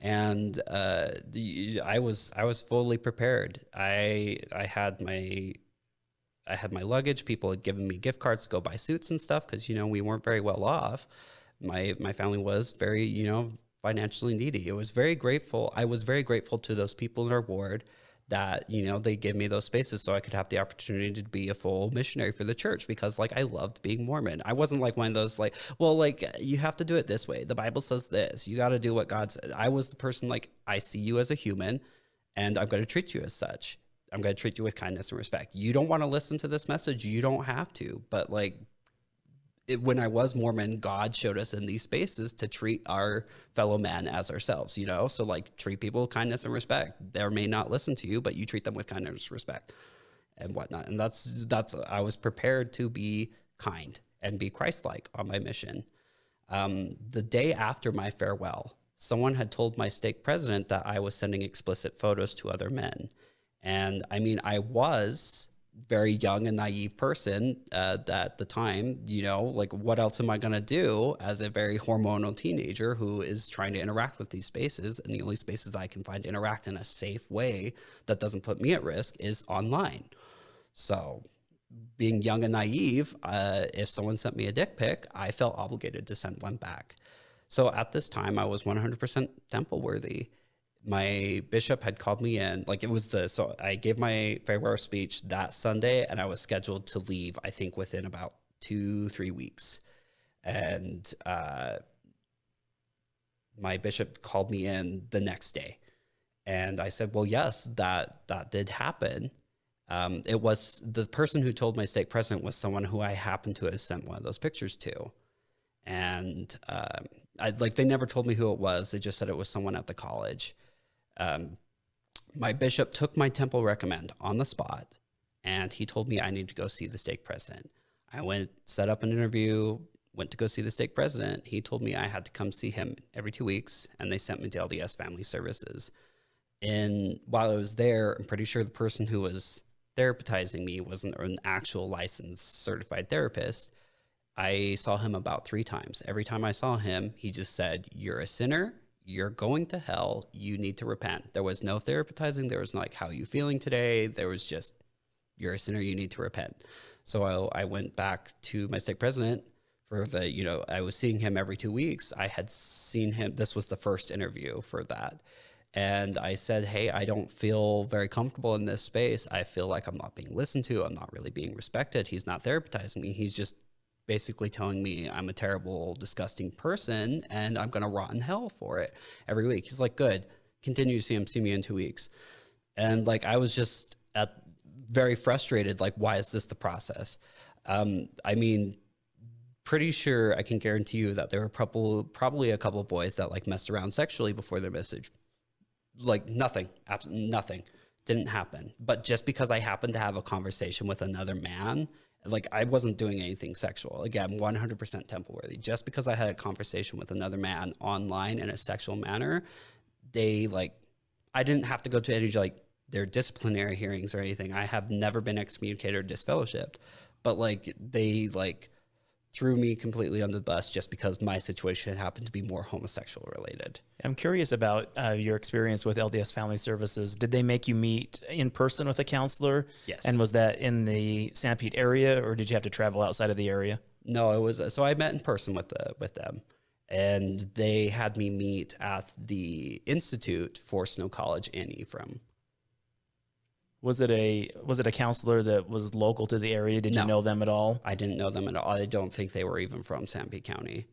and uh, the, I was I was fully prepared. I I had my I had my luggage. People had given me gift cards to go buy suits and stuff because you know we weren't very well off. My my family was very you know financially needy. It was very grateful. I was very grateful to those people in our ward that you know they give me those spaces so I could have the opportunity to be a full missionary for the church because like I loved being Mormon. I wasn't like one of those like well like you have to do it this way. The Bible says this. You got to do what God said. I was the person like I see you as a human and I'm going to treat you as such. I'm going to treat you with kindness and respect. You don't want to listen to this message, you don't have to. But like it, when I was Mormon, God showed us in these spaces to treat our fellow man as ourselves, you know? So like treat people with kindness and respect. They may not listen to you, but you treat them with kindness respect and whatnot. And that's that's I was prepared to be kind and be Christ-like on my mission. Um, the day after my farewell, someone had told my stake president that I was sending explicit photos to other men. And I mean, I was very young and naive person uh, at the time, you know, like what else am I going to do as a very hormonal teenager who is trying to interact with these spaces? And the only spaces I can find to interact in a safe way that doesn't put me at risk is online. So, being young and naive, uh, if someone sent me a dick pic, I felt obligated to send one back. So at this time, I was 100% temple worthy. My bishop had called me in, like it was the, so I gave my farewell speech that Sunday and I was scheduled to leave, I think within about two, three weeks. And uh, my bishop called me in the next day. And I said, well, yes, that, that did happen. Um, it was the person who told my stake president was someone who I happened to have sent one of those pictures to. And um, I, like they never told me who it was. They just said it was someone at the college. Um, my bishop took my temple recommend on the spot, and he told me I need to go see the stake president. I went, set up an interview, went to go see the stake president. He told me I had to come see him every two weeks, and they sent me to LDS Family Services. And while I was there, I'm pretty sure the person who was therapizing me wasn't an actual licensed certified therapist. I saw him about three times. Every time I saw him, he just said, You're a sinner. You're going to hell. You need to repent. There was no therapizing. There was like, How are you feeling today? There was just, You're a sinner. You need to repent. So I, I went back to my stake president for the, you know, I was seeing him every two weeks. I had seen him. This was the first interview for that. And I said, Hey, I don't feel very comfortable in this space. I feel like I'm not being listened to. I'm not really being respected. He's not therapizing me. He's just basically telling me I'm a terrible, disgusting person and I'm going to rot in hell for it every week. He's like, good, continue to see him, see me in two weeks. And like, I was just at very frustrated. Like, why is this the process? Um, I mean, pretty sure I can guarantee you that there were probably, probably a couple boys that like messed around sexually before their message. Like nothing, absolutely nothing didn't happen. But just because I happened to have a conversation with another man like I wasn't doing anything sexual. Again, 100% temple worthy. Just because I had a conversation with another man online in a sexual manner, they like, I didn't have to go to any like their disciplinary hearings or anything. I have never been excommunicated or disfellowshipped, but like they like threw me completely under the bus just because my situation happened to be more homosexual related. I'm curious about uh, your experience with LDS Family Services. Did they make you meet in person with a counselor? Yes. And was that in the Sanpete area, or did you have to travel outside of the area? No, it was. So I met in person with the with them, and they had me meet at the Institute for Snow College in Ephraim. Was it a was it a counselor that was local to the area? Did No. you know them at all? I didn't know them at all. I don't think they were even from Sanpete County.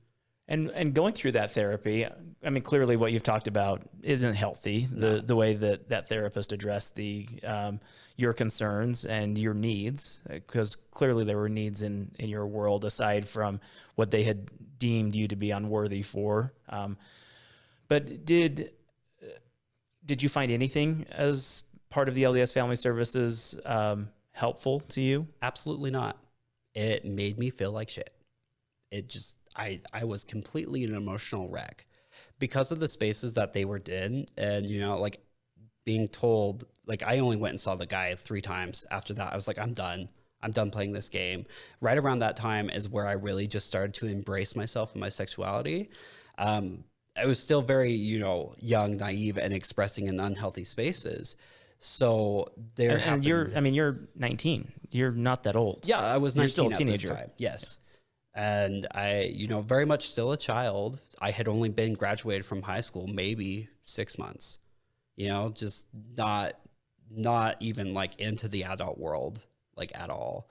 And and going through that therapy, I mean, clearly what you've talked about isn't healthy. The the way that that therapist addressed the um, your concerns and your needs, because clearly there were needs in in your world aside from what they had deemed you to be unworthy for. Um, but did did you find anything as part of the LDS Family Services um, helpful to you? Absolutely not. It made me feel like shit. It just I I was completely an emotional wreck because of the spaces that they were in and you know like being told like I only went and saw the guy 3 times after that I was like I'm done. I'm done playing this game. Right around that time is where I really just started to embrace myself and my sexuality. Um, I was still very, you know, young, naive, and expressing in unhealthy spaces. So there, And, and you're I mean you're 19. You're not that old. yeah, I was You're 19 still a teenager. time. Yes. And I, you know, very much still a child. I had only been graduated from high school maybe 6 months. You know, just not not even like into the adult world like at all.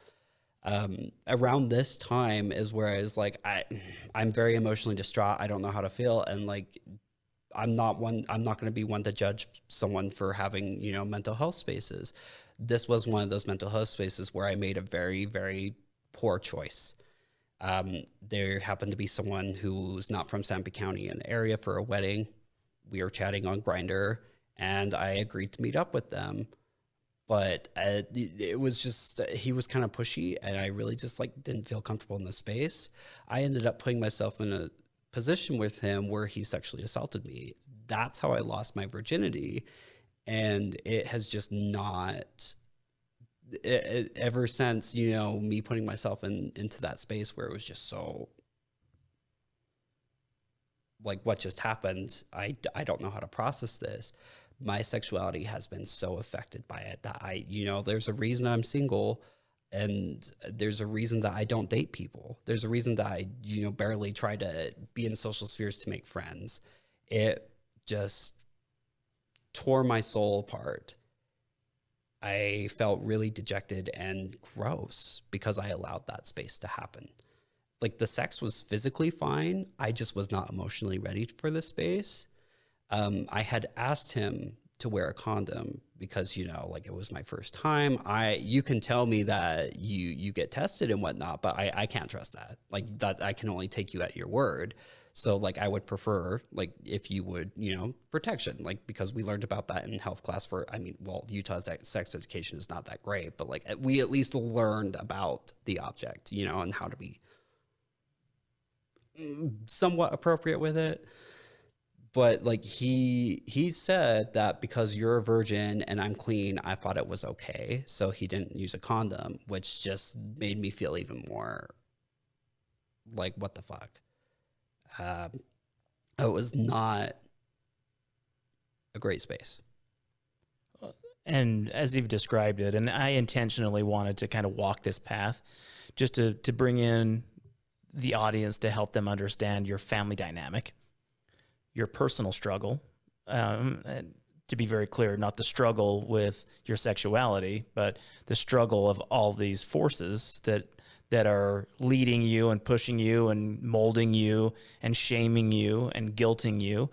Um, around this time is where I was like, I, I'm very emotionally distraught. I don't know how to feel, and like, I'm not one. I'm not going to be one to judge someone for having you know mental health spaces. This was one of those mental health spaces where I made a very very poor choice. Um, there happened to be someone who's not from Sanpete County in the area for a wedding. We were chatting on Grindr, and I agreed to meet up with them but uh, it was just he was kind of pushy and i really just like didn't feel comfortable in the space i ended up putting myself in a position with him where he sexually assaulted me. That's how i lost my virginity. And it has just not it, it- ever since you know me putting myself in into that space where it was just so like what just happened i i don't know how to process this. My sexuality has been so affected by it that I, you know, there's a reason I'm single and there's a reason that I don't date people. There's a reason that I, you know, barely try to be in social spheres to make friends. It just tore my soul apart. I felt really dejected and gross because I allowed that space to happen. Like the sex was physically fine. I just was not emotionally ready for this space um, I had asked him to wear a condom because you know, like it was my first time. I you can tell me that you you get tested and whatnot, but I I can't trust that. Like that I can only take you at your word. So like I would prefer like if you would you know protection like because we learned about that in health class for I mean well Utah's sex education is not that great but like we at least learned about the object you know and how to be mm, somewhat appropriate with it but like he he said that because you're a virgin and I'm clean, I thought it was okay. So he didn't use a condom, which just made me feel even more like what the fuck. Um, it was not a great space. And as you've described it, and I intentionally wanted to kind of walk this path just to, to bring in the audience to help them understand your family dynamic, your personal struggle. Um, to be very clear, not the struggle with your sexuality, but the struggle of all these forces that that are leading you and pushing you and molding you and shaming you and guilting you.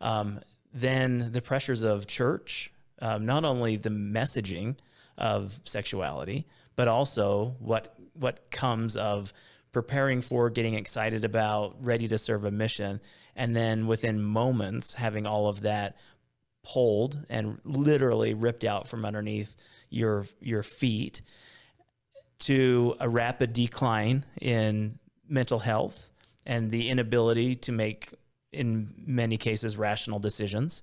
Um, then the pressures of church, um, not only the messaging of sexuality, but also what what comes of preparing for, getting excited about, ready to serve a mission, and then within moments having all of that pulled and literally ripped out from underneath your your feet to a rapid decline in mental health and the inability to make in many cases rational decisions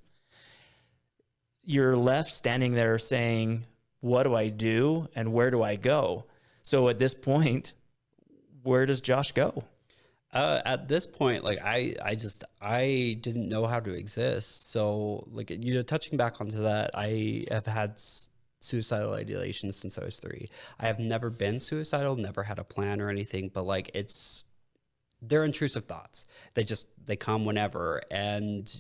you're left standing there saying what do i do and where do i go? So at this point where does josh go uh, at this point, like I, I just I didn't know how to exist. So like you know, touching back onto that, I have had suicidal ideation since I was three. I have never been suicidal, never had a plan or anything, but like it's they're intrusive thoughts. They just they come whenever, and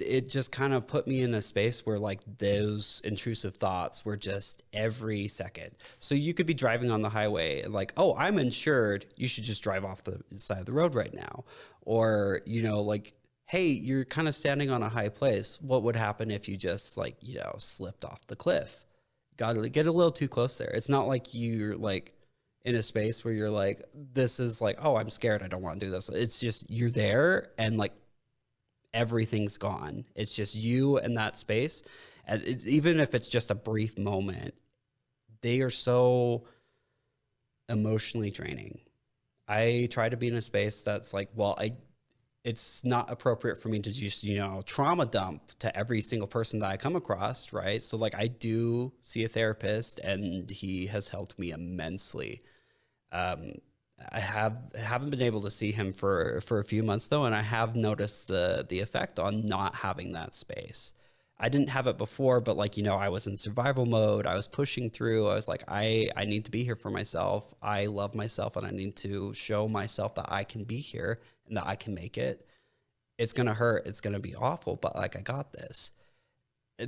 it just kind of put me in a space where like those intrusive thoughts were just every second. So you could be driving on the highway and like, oh, I'm insured. You should just drive off the side of the road right now. Or, you know, like, hey, you're kind of standing on a high place. What would happen if you just like, you know, slipped off the cliff? Got to get a little too close there. It's not like you're like, in a space where you're like, this is like, oh, I'm scared. I don't want to do this. It's just you're there and like everything's gone. It's just you and that space. And even if it's just a brief moment, they are so emotionally draining. I try to be in a space that's like, well, I it's not appropriate for me to just, you know, trauma dump to every single person that I come across, right? So like I do see a therapist and he has helped me immensely. Um, I have haven't been able to see him for for a few months though, and I have noticed the the effect on not having that space. I didn't have it before, but like you know, I was in survival mode. I was pushing through. I was like, I I need to be here for myself. I love myself, and I need to show myself that I can be here and that I can make it. It's gonna hurt. It's gonna be awful, but like I got this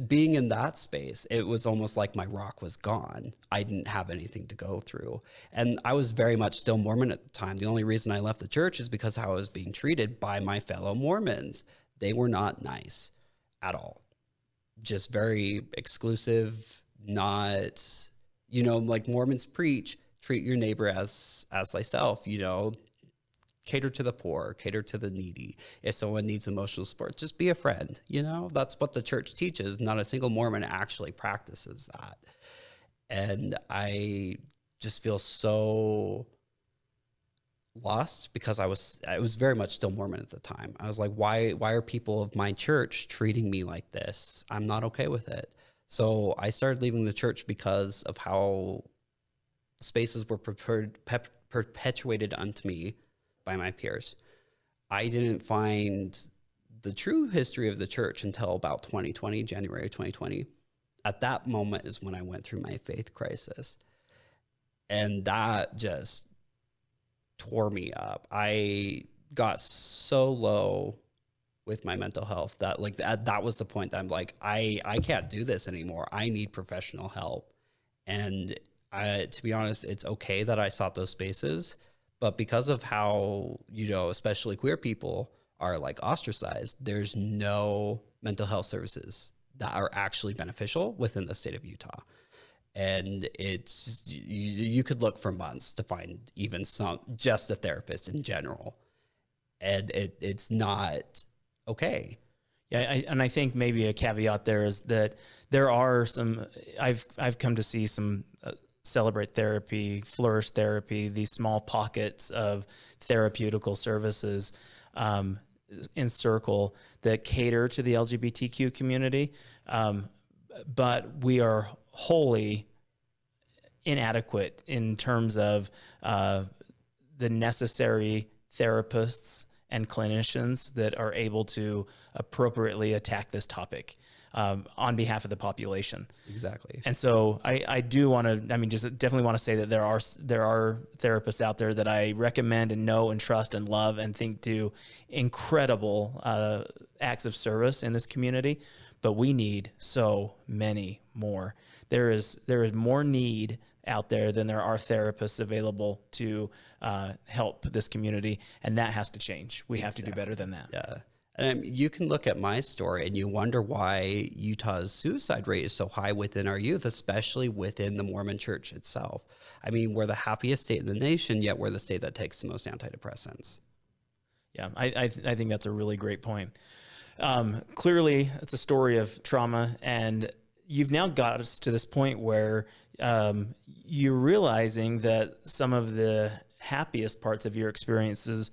being in that space, it was almost like my rock was gone. I didn't have anything to go through. And I was very much still Mormon at the time. The only reason I left the church is because how I was being treated by my fellow Mormons. They were not nice at all. Just very exclusive, not, you know, like Mormons preach, treat your neighbor as as thyself, you know, cater to the poor, cater to the needy. If someone needs emotional support, just be a friend. You know, that's what the church teaches. Not a single Mormon actually practices that. And I just feel so lost because I was I was very much still Mormon at the time. I was like, why why are people of my church treating me like this? I'm not okay with it. So I started leaving the church because of how spaces were prepared, perpetuated unto me by my peers. I didn't find the true history of the church until about 2020, January 2020. At that moment is when I went through my faith crisis. And that just tore me up. I got so low with my mental health that like that, that was the point that I'm like I I can't do this anymore. I need professional help. And I to be honest, it's okay that I sought those spaces but because of how, you know, especially queer people are like ostracized, there's no mental health services that are actually beneficial within the state of Utah. And it's, you, you could look for months to find even some, just a therapist in general. And it, it's not okay. Yeah, I, and I think maybe a caveat there is that there are some. I've I've come to see some celebrate therapy, flourish therapy, these small pockets of therapeutical services um, Encircle that cater to the LGBTQ community. Um, but we are wholly inadequate in terms of uh, the necessary therapists and clinicians that are able to appropriately attack this topic um, on behalf of the population. Exactly. And so I, I do want to, I mean, just definitely want to say that there are, there are therapists out there that I recommend and know and trust and love and think do incredible uh, acts of service in this community. But we need so many more. There is, there is more need out there than there are therapists available to uh, help this community. And that has to change. We have exactly. to do better than that. Yeah. And you can look at my story and you wonder why Utah's suicide rate is so high within our youth, especially within the Mormon church itself. I mean, we're the happiest state in the nation, yet we're the state that takes the most antidepressants. Yeah, I, I, th I think that's a really great point. Um, clearly, it's a story of trauma, and you've now got us to this point where um, you're realizing that some of the happiest parts of your experiences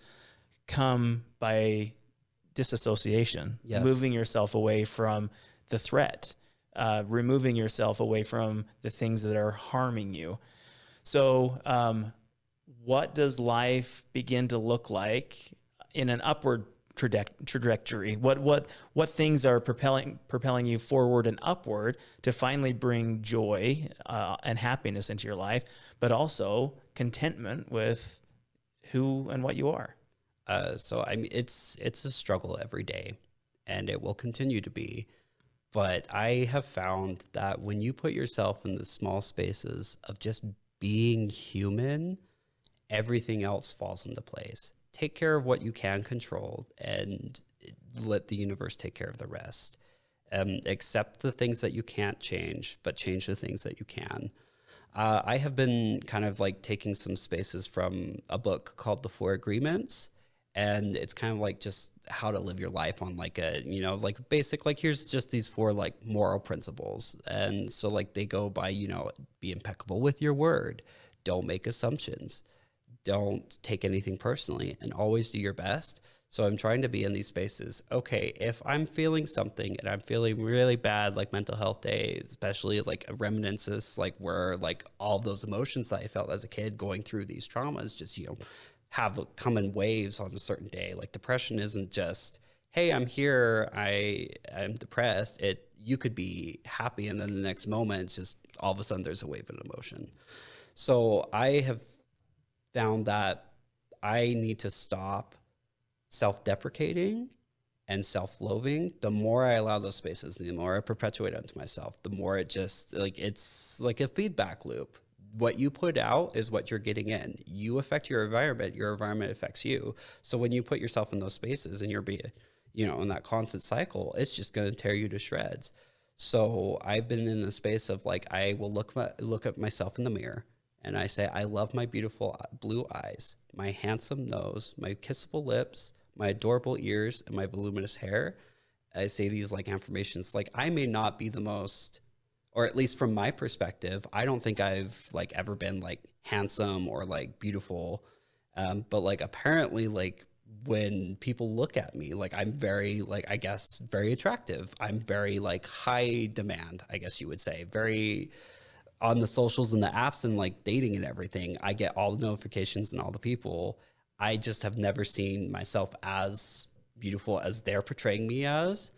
come by disassociation, yes. moving yourself away from the threat, uh, removing yourself away from the things that are harming you. So, um, what does life begin to look like in an upward trajectory? What what what things are propelling propelling you forward and upward to finally bring joy uh, and happiness into your life, but also contentment with who and what you are? Uh, so I mean, it's it's a struggle every day, and it will continue to be. But I have found that when you put yourself in the small spaces of just being human, everything else falls into place. Take care of what you can control, and let the universe take care of the rest. Um, accept the things that you can't change, but change the things that you can. Uh, I have been kind of like taking some spaces from a book called The Four Agreements and it's kind of like just how to live your life on like a you know like basic like here's just these four like moral principles. And so like they go by you know be impeccable with your word. Don't make assumptions. Don't take anything personally and always do your best. So i'm trying to be in these spaces. Okay if i'm feeling something and i'm feeling really bad like mental health days especially like reminiscences like where like all those emotions that i felt as a kid going through these traumas just you know have come in waves on a certain day. Like depression isn't just, hey, I'm here, I I'm depressed. It you could be happy and then the next moment it's just all of a sudden there's a wave of emotion. So I have found that I need to stop self-deprecating and self-loathing the more i allow those spaces the more i perpetuate onto myself the more it just like it's like a feedback loop what you put out is what you're getting in. You affect your environment, your environment affects you. So when you put yourself in those spaces and you're be you know, in that constant cycle, it's just going to tear you to shreds. So I've been in a space of like I will look my, look at myself in the mirror and I say I love my beautiful uh, blue eyes, my handsome nose, my kissable lips, my adorable ears, and my voluminous hair. I say these like affirmations like I may not be the most or at least from my perspective, I don't think I've like ever been like handsome or like beautiful. Um, but like apparently like when people look at me, like I'm very like I guess very attractive. I'm very like high demand, I guess you would say. Very on the socials and the apps and like dating and everything. I get all the notifications and all the people. I just have never seen myself as beautiful as they're portraying me as.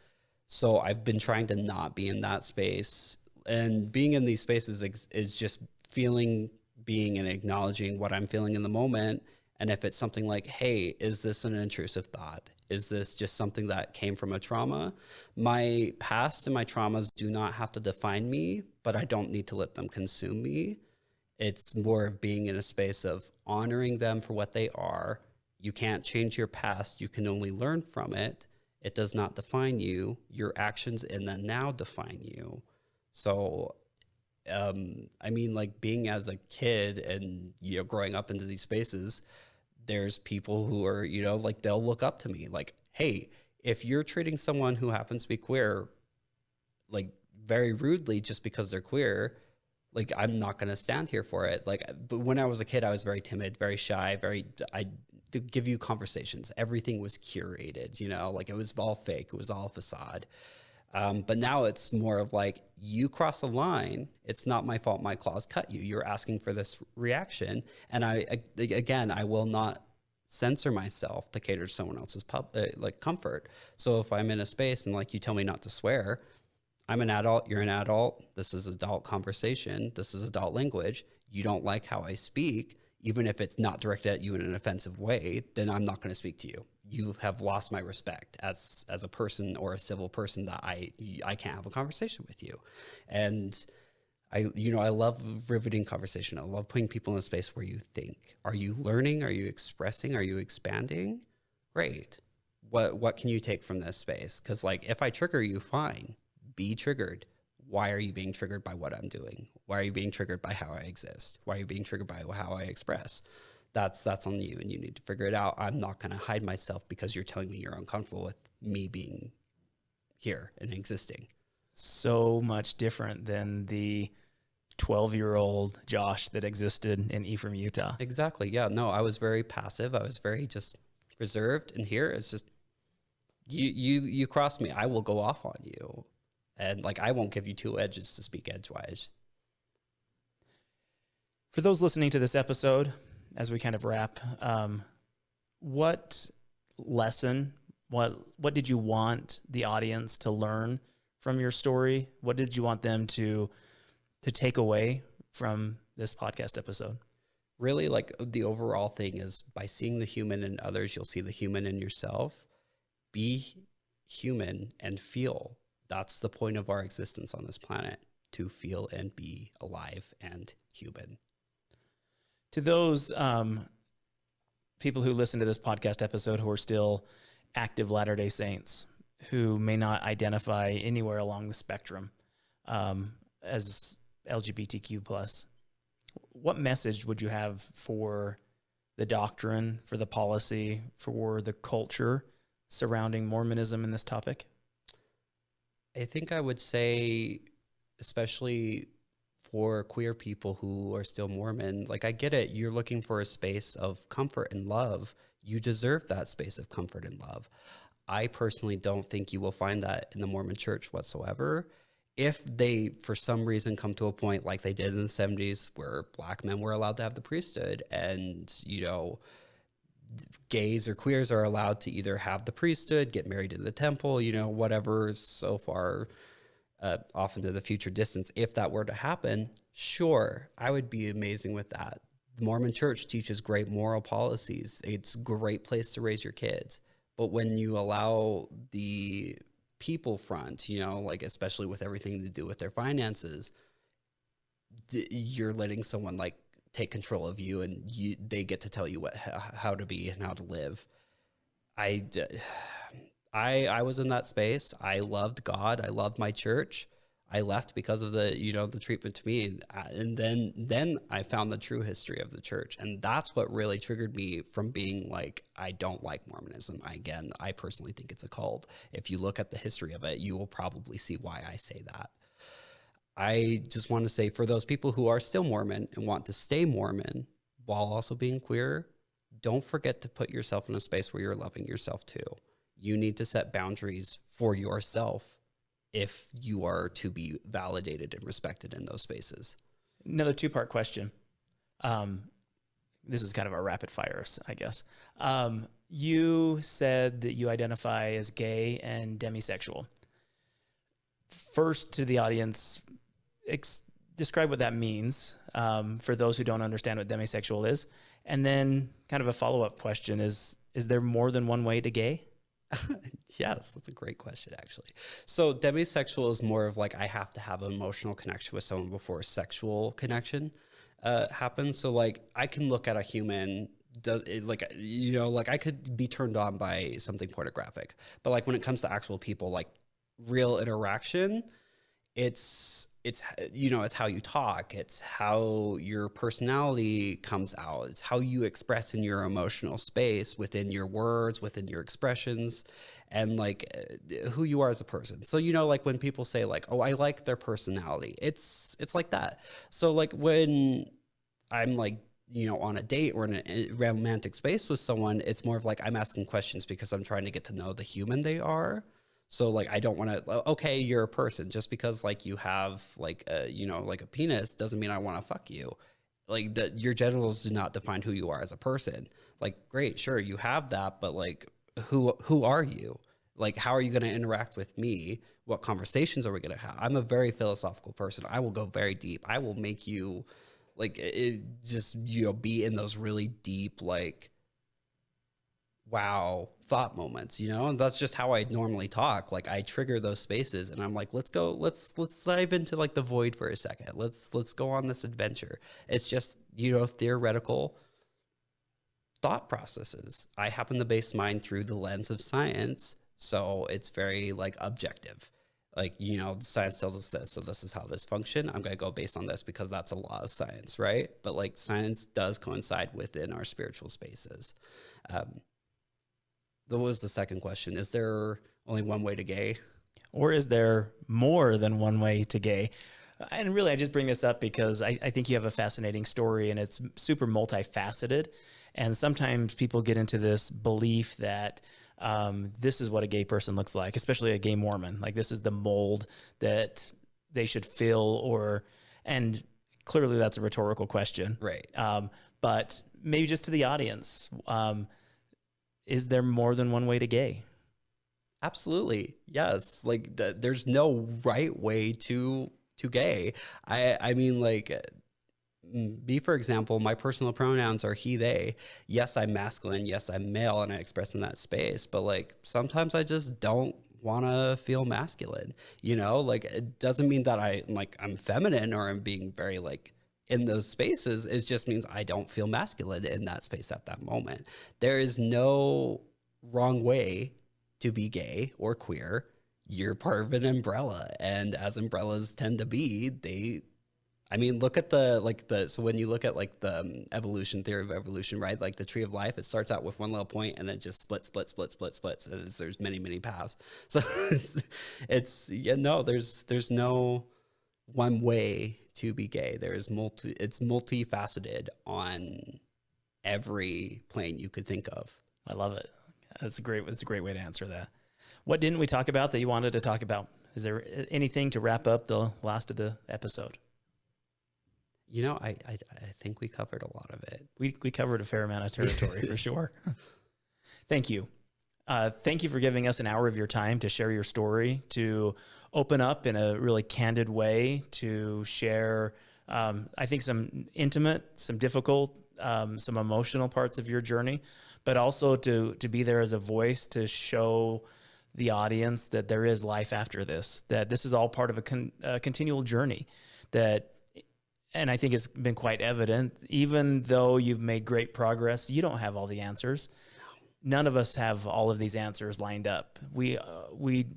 So I've been trying to not be in that space and being in these spaces is just feeling being and acknowledging what i'm feeling in the moment. And if it's something like hey is this an intrusive thought? Is this just something that came from a trauma? My past and my traumas do not have to define me but i don't need to let them consume me. It's more of being in a space of honoring them for what they are. You can't change your past. You can only learn from it. It does not define you. Your actions in the now define you so, um, I mean, like being as a kid and, you know, growing up into these spaces, there's people who are, you know, like they'll look up to me like, hey, if you're treating someone who happens to be queer, like very rudely just because they're queer, like I'm not going to stand here for it. Like, but when I was a kid, I was very timid, very shy, very, I to give you conversations. Everything was curated, you know, like it was all fake. It was all facade. Um, but now it's more of like you cross a line. It's not my fault. My claws cut you. You're asking for this reaction, and I again, I will not censor myself to cater to someone else's pub, uh, like comfort. So if I'm in a space and like you tell me not to swear, I'm an adult. You're an adult. This is adult conversation. This is adult language. You don't like how I speak even if it's not directed at you in an offensive way, then I'm not going to speak to you. You have lost my respect as as a person or a civil person that I I can't have a conversation with you. And I you know I love riveting conversation. I love putting people in a space where you think. Are you learning? Are you expressing? Are you expanding? Great. What what can you take from this space? Cuz like if I trigger you, fine. Be triggered why are you being triggered by what I'm doing? Why are you being triggered by how I exist? Why are you being triggered by how I express? That's that's on you and you need to figure it out. I'm not going to hide myself because you're telling me you're uncomfortable with me being here and existing. So much different than the 12 year old Josh that existed in Ephraim, Utah. Exactly. Yeah. No, I was very passive. I was very just reserved. And here it's just, you, you, you cross me. I will go off on you and like I won't give you two edges to speak edgewise. For those listening to this episode, as we kind of wrap, um, what lesson, what what did you want the audience to learn from your story? What did you want them to to take away from this podcast episode? Really, like the overall thing is by seeing the human in others, you'll see the human in yourself. Be human and feel that's the point of our existence on this planet to feel and be alive and human. To those um, people who listen to this podcast episode who are still active Latter day Saints, who may not identify anywhere along the spectrum um, as LGBTQ plus, what message would you have for the doctrine, for the policy, for the culture surrounding Mormonism in this topic? I think I would say, especially for queer people who are still Mormon, like I get it. You're looking for a space of comfort and love. You deserve that space of comfort and love. I personally don't think you will find that in the Mormon church whatsoever. If they, for some reason, come to a point like they did in the 70s where black men were allowed to have the priesthood and, you know, gays or queers are allowed to either have the priesthood, get married in the temple, you know, whatever so far uh, off into the future distance. If that were to happen, sure, I would be amazing with that. The Mormon church teaches great moral policies. It's a great place to raise your kids. But when you allow the people front, you know, like especially with everything to do with their finances, you're letting someone like take control of you and you they get to tell you what how to be and how to live i i i was in that space. I loved god. I loved my church. I left because of the you know the treatment to me. And then then i found the true history of the church. And that's what really triggered me from being like i don't like mormonism. I, again i personally think it's a cult. If you look at the history of it you will probably see why i say that. I just want to say for those people who are still Mormon and want to stay Mormon while also being queer, don't forget to put yourself in a space where you're loving yourself too. You need to set boundaries for yourself if you are to be validated and respected in those spaces. Another two part question. Um, this is kind of a rapid fire, I guess. Um, you said that you identify as gay and demisexual. First, to the audience, describe what that means um, for those who don't understand what demisexual is. And then, kind of a follow up question is Is there more than one way to gay? yes, that's a great question, actually. So, demisexual is more of like I have to have an emotional connection with someone before a sexual connection uh, happens. So, like, I can look at a human does it, like you know like i could be turned on by something pornographic but like when it comes to actual people like real interaction it's it's you know it's how you talk it's how your personality comes out it's how you express in your emotional space within your words within your expressions and like uh, who you are as a person. So you know like when people say like oh i like their personality it's it's like that. So like when i'm like you know on a date or in a romantic space with someone it's more of like i'm asking questions because i'm trying to get to know the human they are So like I don't want to oh, okay, you're a person just because like you have like a you know like a penis doesn't mean I want to fuck you. Like that your genitals do not define who you are as a person. Like great, sure, you have that, but like who who are you? Like how are you going to interact with me? What conversations are we going to have? I'm a very philosophical person. I will go very deep. I will make you like it just you know be in those really deep like wow thought moments you know? And that's just how i normally talk. Like i trigger those spaces and i'm like let's go let's let's dive into like the void for a second. Let's let's go on this adventure. It's just you know theoretical thought processes. I happen to base mine through the lens of science so it's very like objective. Like you know science tells us this so this is how this function. I'm going to go based on this because that's a law of science right? But like science does coincide within our spiritual spaces. Um, what was the second question? Is there only one way to gay? Or is there more than one way to gay? And really i just bring this up because I, I think you have a fascinating story and it's super multifaceted. And sometimes people get into this belief that um, this is what a gay person looks like, especially a gay Mormon. Like this is the mold that they should fill, or and clearly that's a rhetorical question, right? Um, but maybe just to the audience, um, is there more than one way to gay? Absolutely, yes. Like the, there's no right way to to gay. I I mean like mm, me, for example, my personal pronouns are he, they. Yes, I'm masculine. Yes, I'm male and I express in that space. But like sometimes I just don't want to feel masculine, you know, like it doesn't mean that I like I'm feminine or I'm being very like in those spaces. It just means I don't feel masculine in that space at that moment. There is no wrong way to be gay or queer. You're part of an umbrella. And as umbrellas tend to be, they I mean, look at the like the so when you look at like the um, evolution theory of evolution, right? Like the tree of life, it starts out with one little point and then just split, split, split, split, splits, and there's many, many paths. So it's, it's yeah, no, there's there's no one way to be gay. There is multi, it's multifaceted on every plane you could think of. I love it. That's a great. That's a great way to answer that. What didn't we talk about that you wanted to talk about? Is there anything to wrap up the last of the episode? You know, I, I, I think we covered a lot of it. We we covered a fair amount of territory for sure. Thank you. Uh, thank you for giving us an hour of your time to share your story, to open up in a really candid way, to share, um, I think, some intimate, some difficult, um, some emotional parts of your journey, but also to to be there as a voice to show the audience that there is life after this, that this is all part of a, con- a continual journey, that and I think it's been quite evident, even though you've made great progress, you don't have all the answers. None of us have all of these answers lined up. We, uh, we,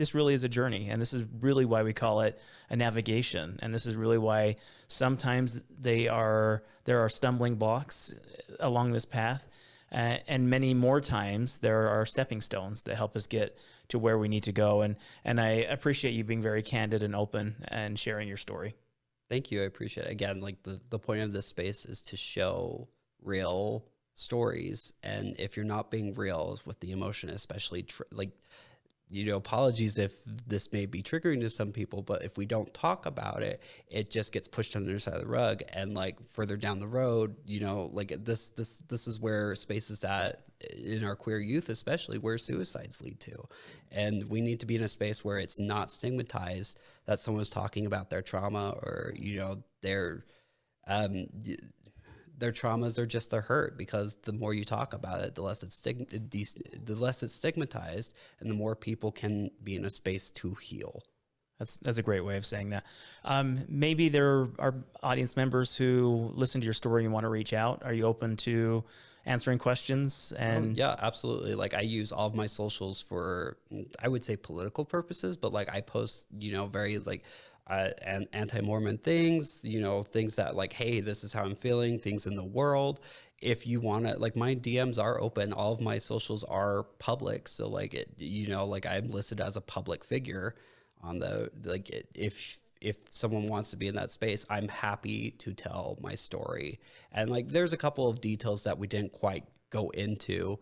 this really is a journey, and this is really why we call it a navigation. And this is really why sometimes they are there are stumbling blocks along this path, uh, and many more times there are stepping stones that help us get to where we need to go. And and I appreciate you being very candid and open and sharing your story. Thank you. I appreciate it. Again, like the, the point of this space is to show real stories. And if you're not being real with the emotion, especially like, you know, apologies if this may be triggering to some people, but if we don't talk about it, it just gets pushed under the side of the rug. And like further down the road, you know, like this, this, this is where spaces that in our queer youth, especially where suicides lead to. And we need to be in a space where it's not stigmatized that someone's talking about their trauma or, you know, their, um, their traumas are just their hurt because the more you talk about it, the less it's the less it's stigmatized, and the more people can be in a space to heal. That's that's a great way of saying that. Um, maybe there are audience members who listen to your story and want to reach out. Are you open to answering questions and yeah absolutely like i use all of my socials for i would say political purposes but like i post you know very like uh, and anti-mormon things you know things that like hey this is how i'm feeling things in the world if you want to like my dms are open all of my socials are public so like it you know like i'm listed as a public figure on the like if if someone wants to be in that space, I'm happy to tell my story. And like, there's a couple of details that we didn't quite go into.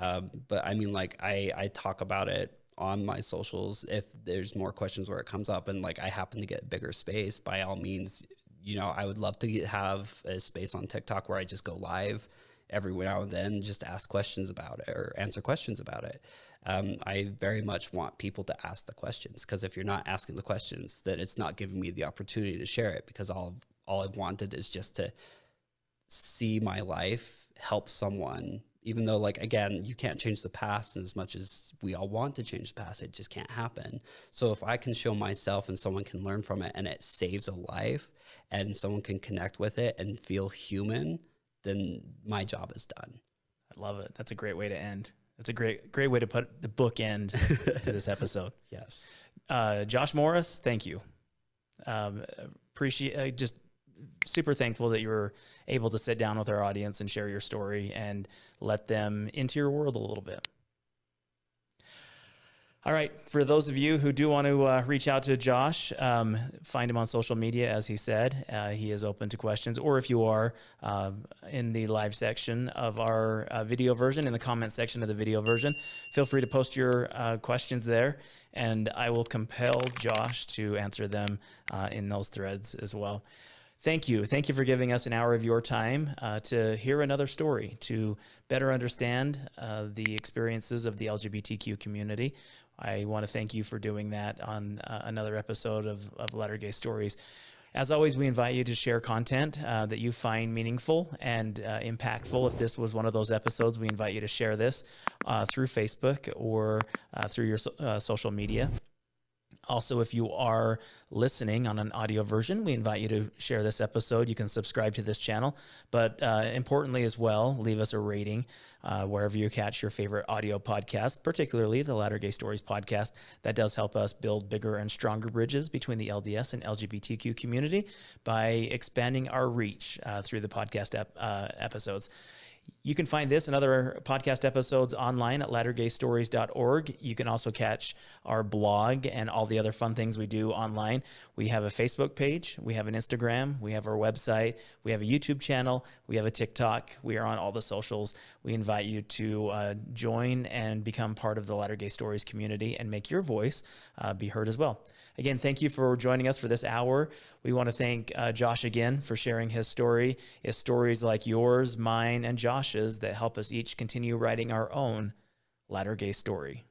Um, but I mean, like I, I talk about it on my socials if there's more questions where it comes up and like I happen to get bigger space, by all means, you know, I would love to have a space on TikTok where I just go live every now and then, just ask questions about it or answer questions about it. Um, I very much want people to ask the questions because if you're not asking the questions, then it's not giving me the opportunity to share it because all of, all I've wanted is just to see my life help someone even though like again you can't change the past and as much as we all want to change the past it just can't happen. So if i can show myself and someone can learn from it and it saves a life and someone can connect with it and feel human then my job is done. I love it. That's a great way to end. That's a great great way to put the book end to this episode. Yes. Uh, josh morris thank you. Um, appreciate uh, just super thankful that you were able to sit down with our audience and share your story and let them into your world a little bit. All right. For those of you who do want to uh, reach out to Josh, um, find him on social media, as he said. Uh, he is open to questions. Or if you are uh, in the live section of our uh, video version, in the comment section of the video version, feel free to post your uh, questions there, and I will compel Josh to answer them uh, in those threads as well. Thank you. Thank you for giving us an hour of your time uh, to hear another story, to better understand uh, the experiences of the LGBTQ community. I want to thank you for doing that on uh, another episode of, of Latter Gay Stories. As always, we invite you to share content uh, that you find meaningful and uh, impactful. If this was one of those episodes, we invite you to share this uh, through Facebook or through your so social media. Also, if you are listening on an audio version, we invite you to share this episode. You can subscribe to this channel, but uh, importantly as well, leave us a rating uh, wherever you catch your favorite audio podcast, particularly the Latter Gay Stories podcast. That does help us build bigger and stronger bridges between the LDS and LGBTQ community by expanding our reach uh, through the podcast ep uh, episodes. You can find this and other podcast episodes online at lattergaystories.org. You can also catch our blog and all the other fun things we do online. We have a Facebook page, we have an Instagram, we have our website, we have a YouTube channel, we have a TikTok. We are on all the socials. We invite you to uh, join and become part of the Latter Gay Stories community and make your voice uh, be heard as well. Again, thank you for joining us for this hour. We want to thank uh, Josh again for sharing his story. It's stories like yours, mine, and Josh's that help us each continue writing our own latter gay story.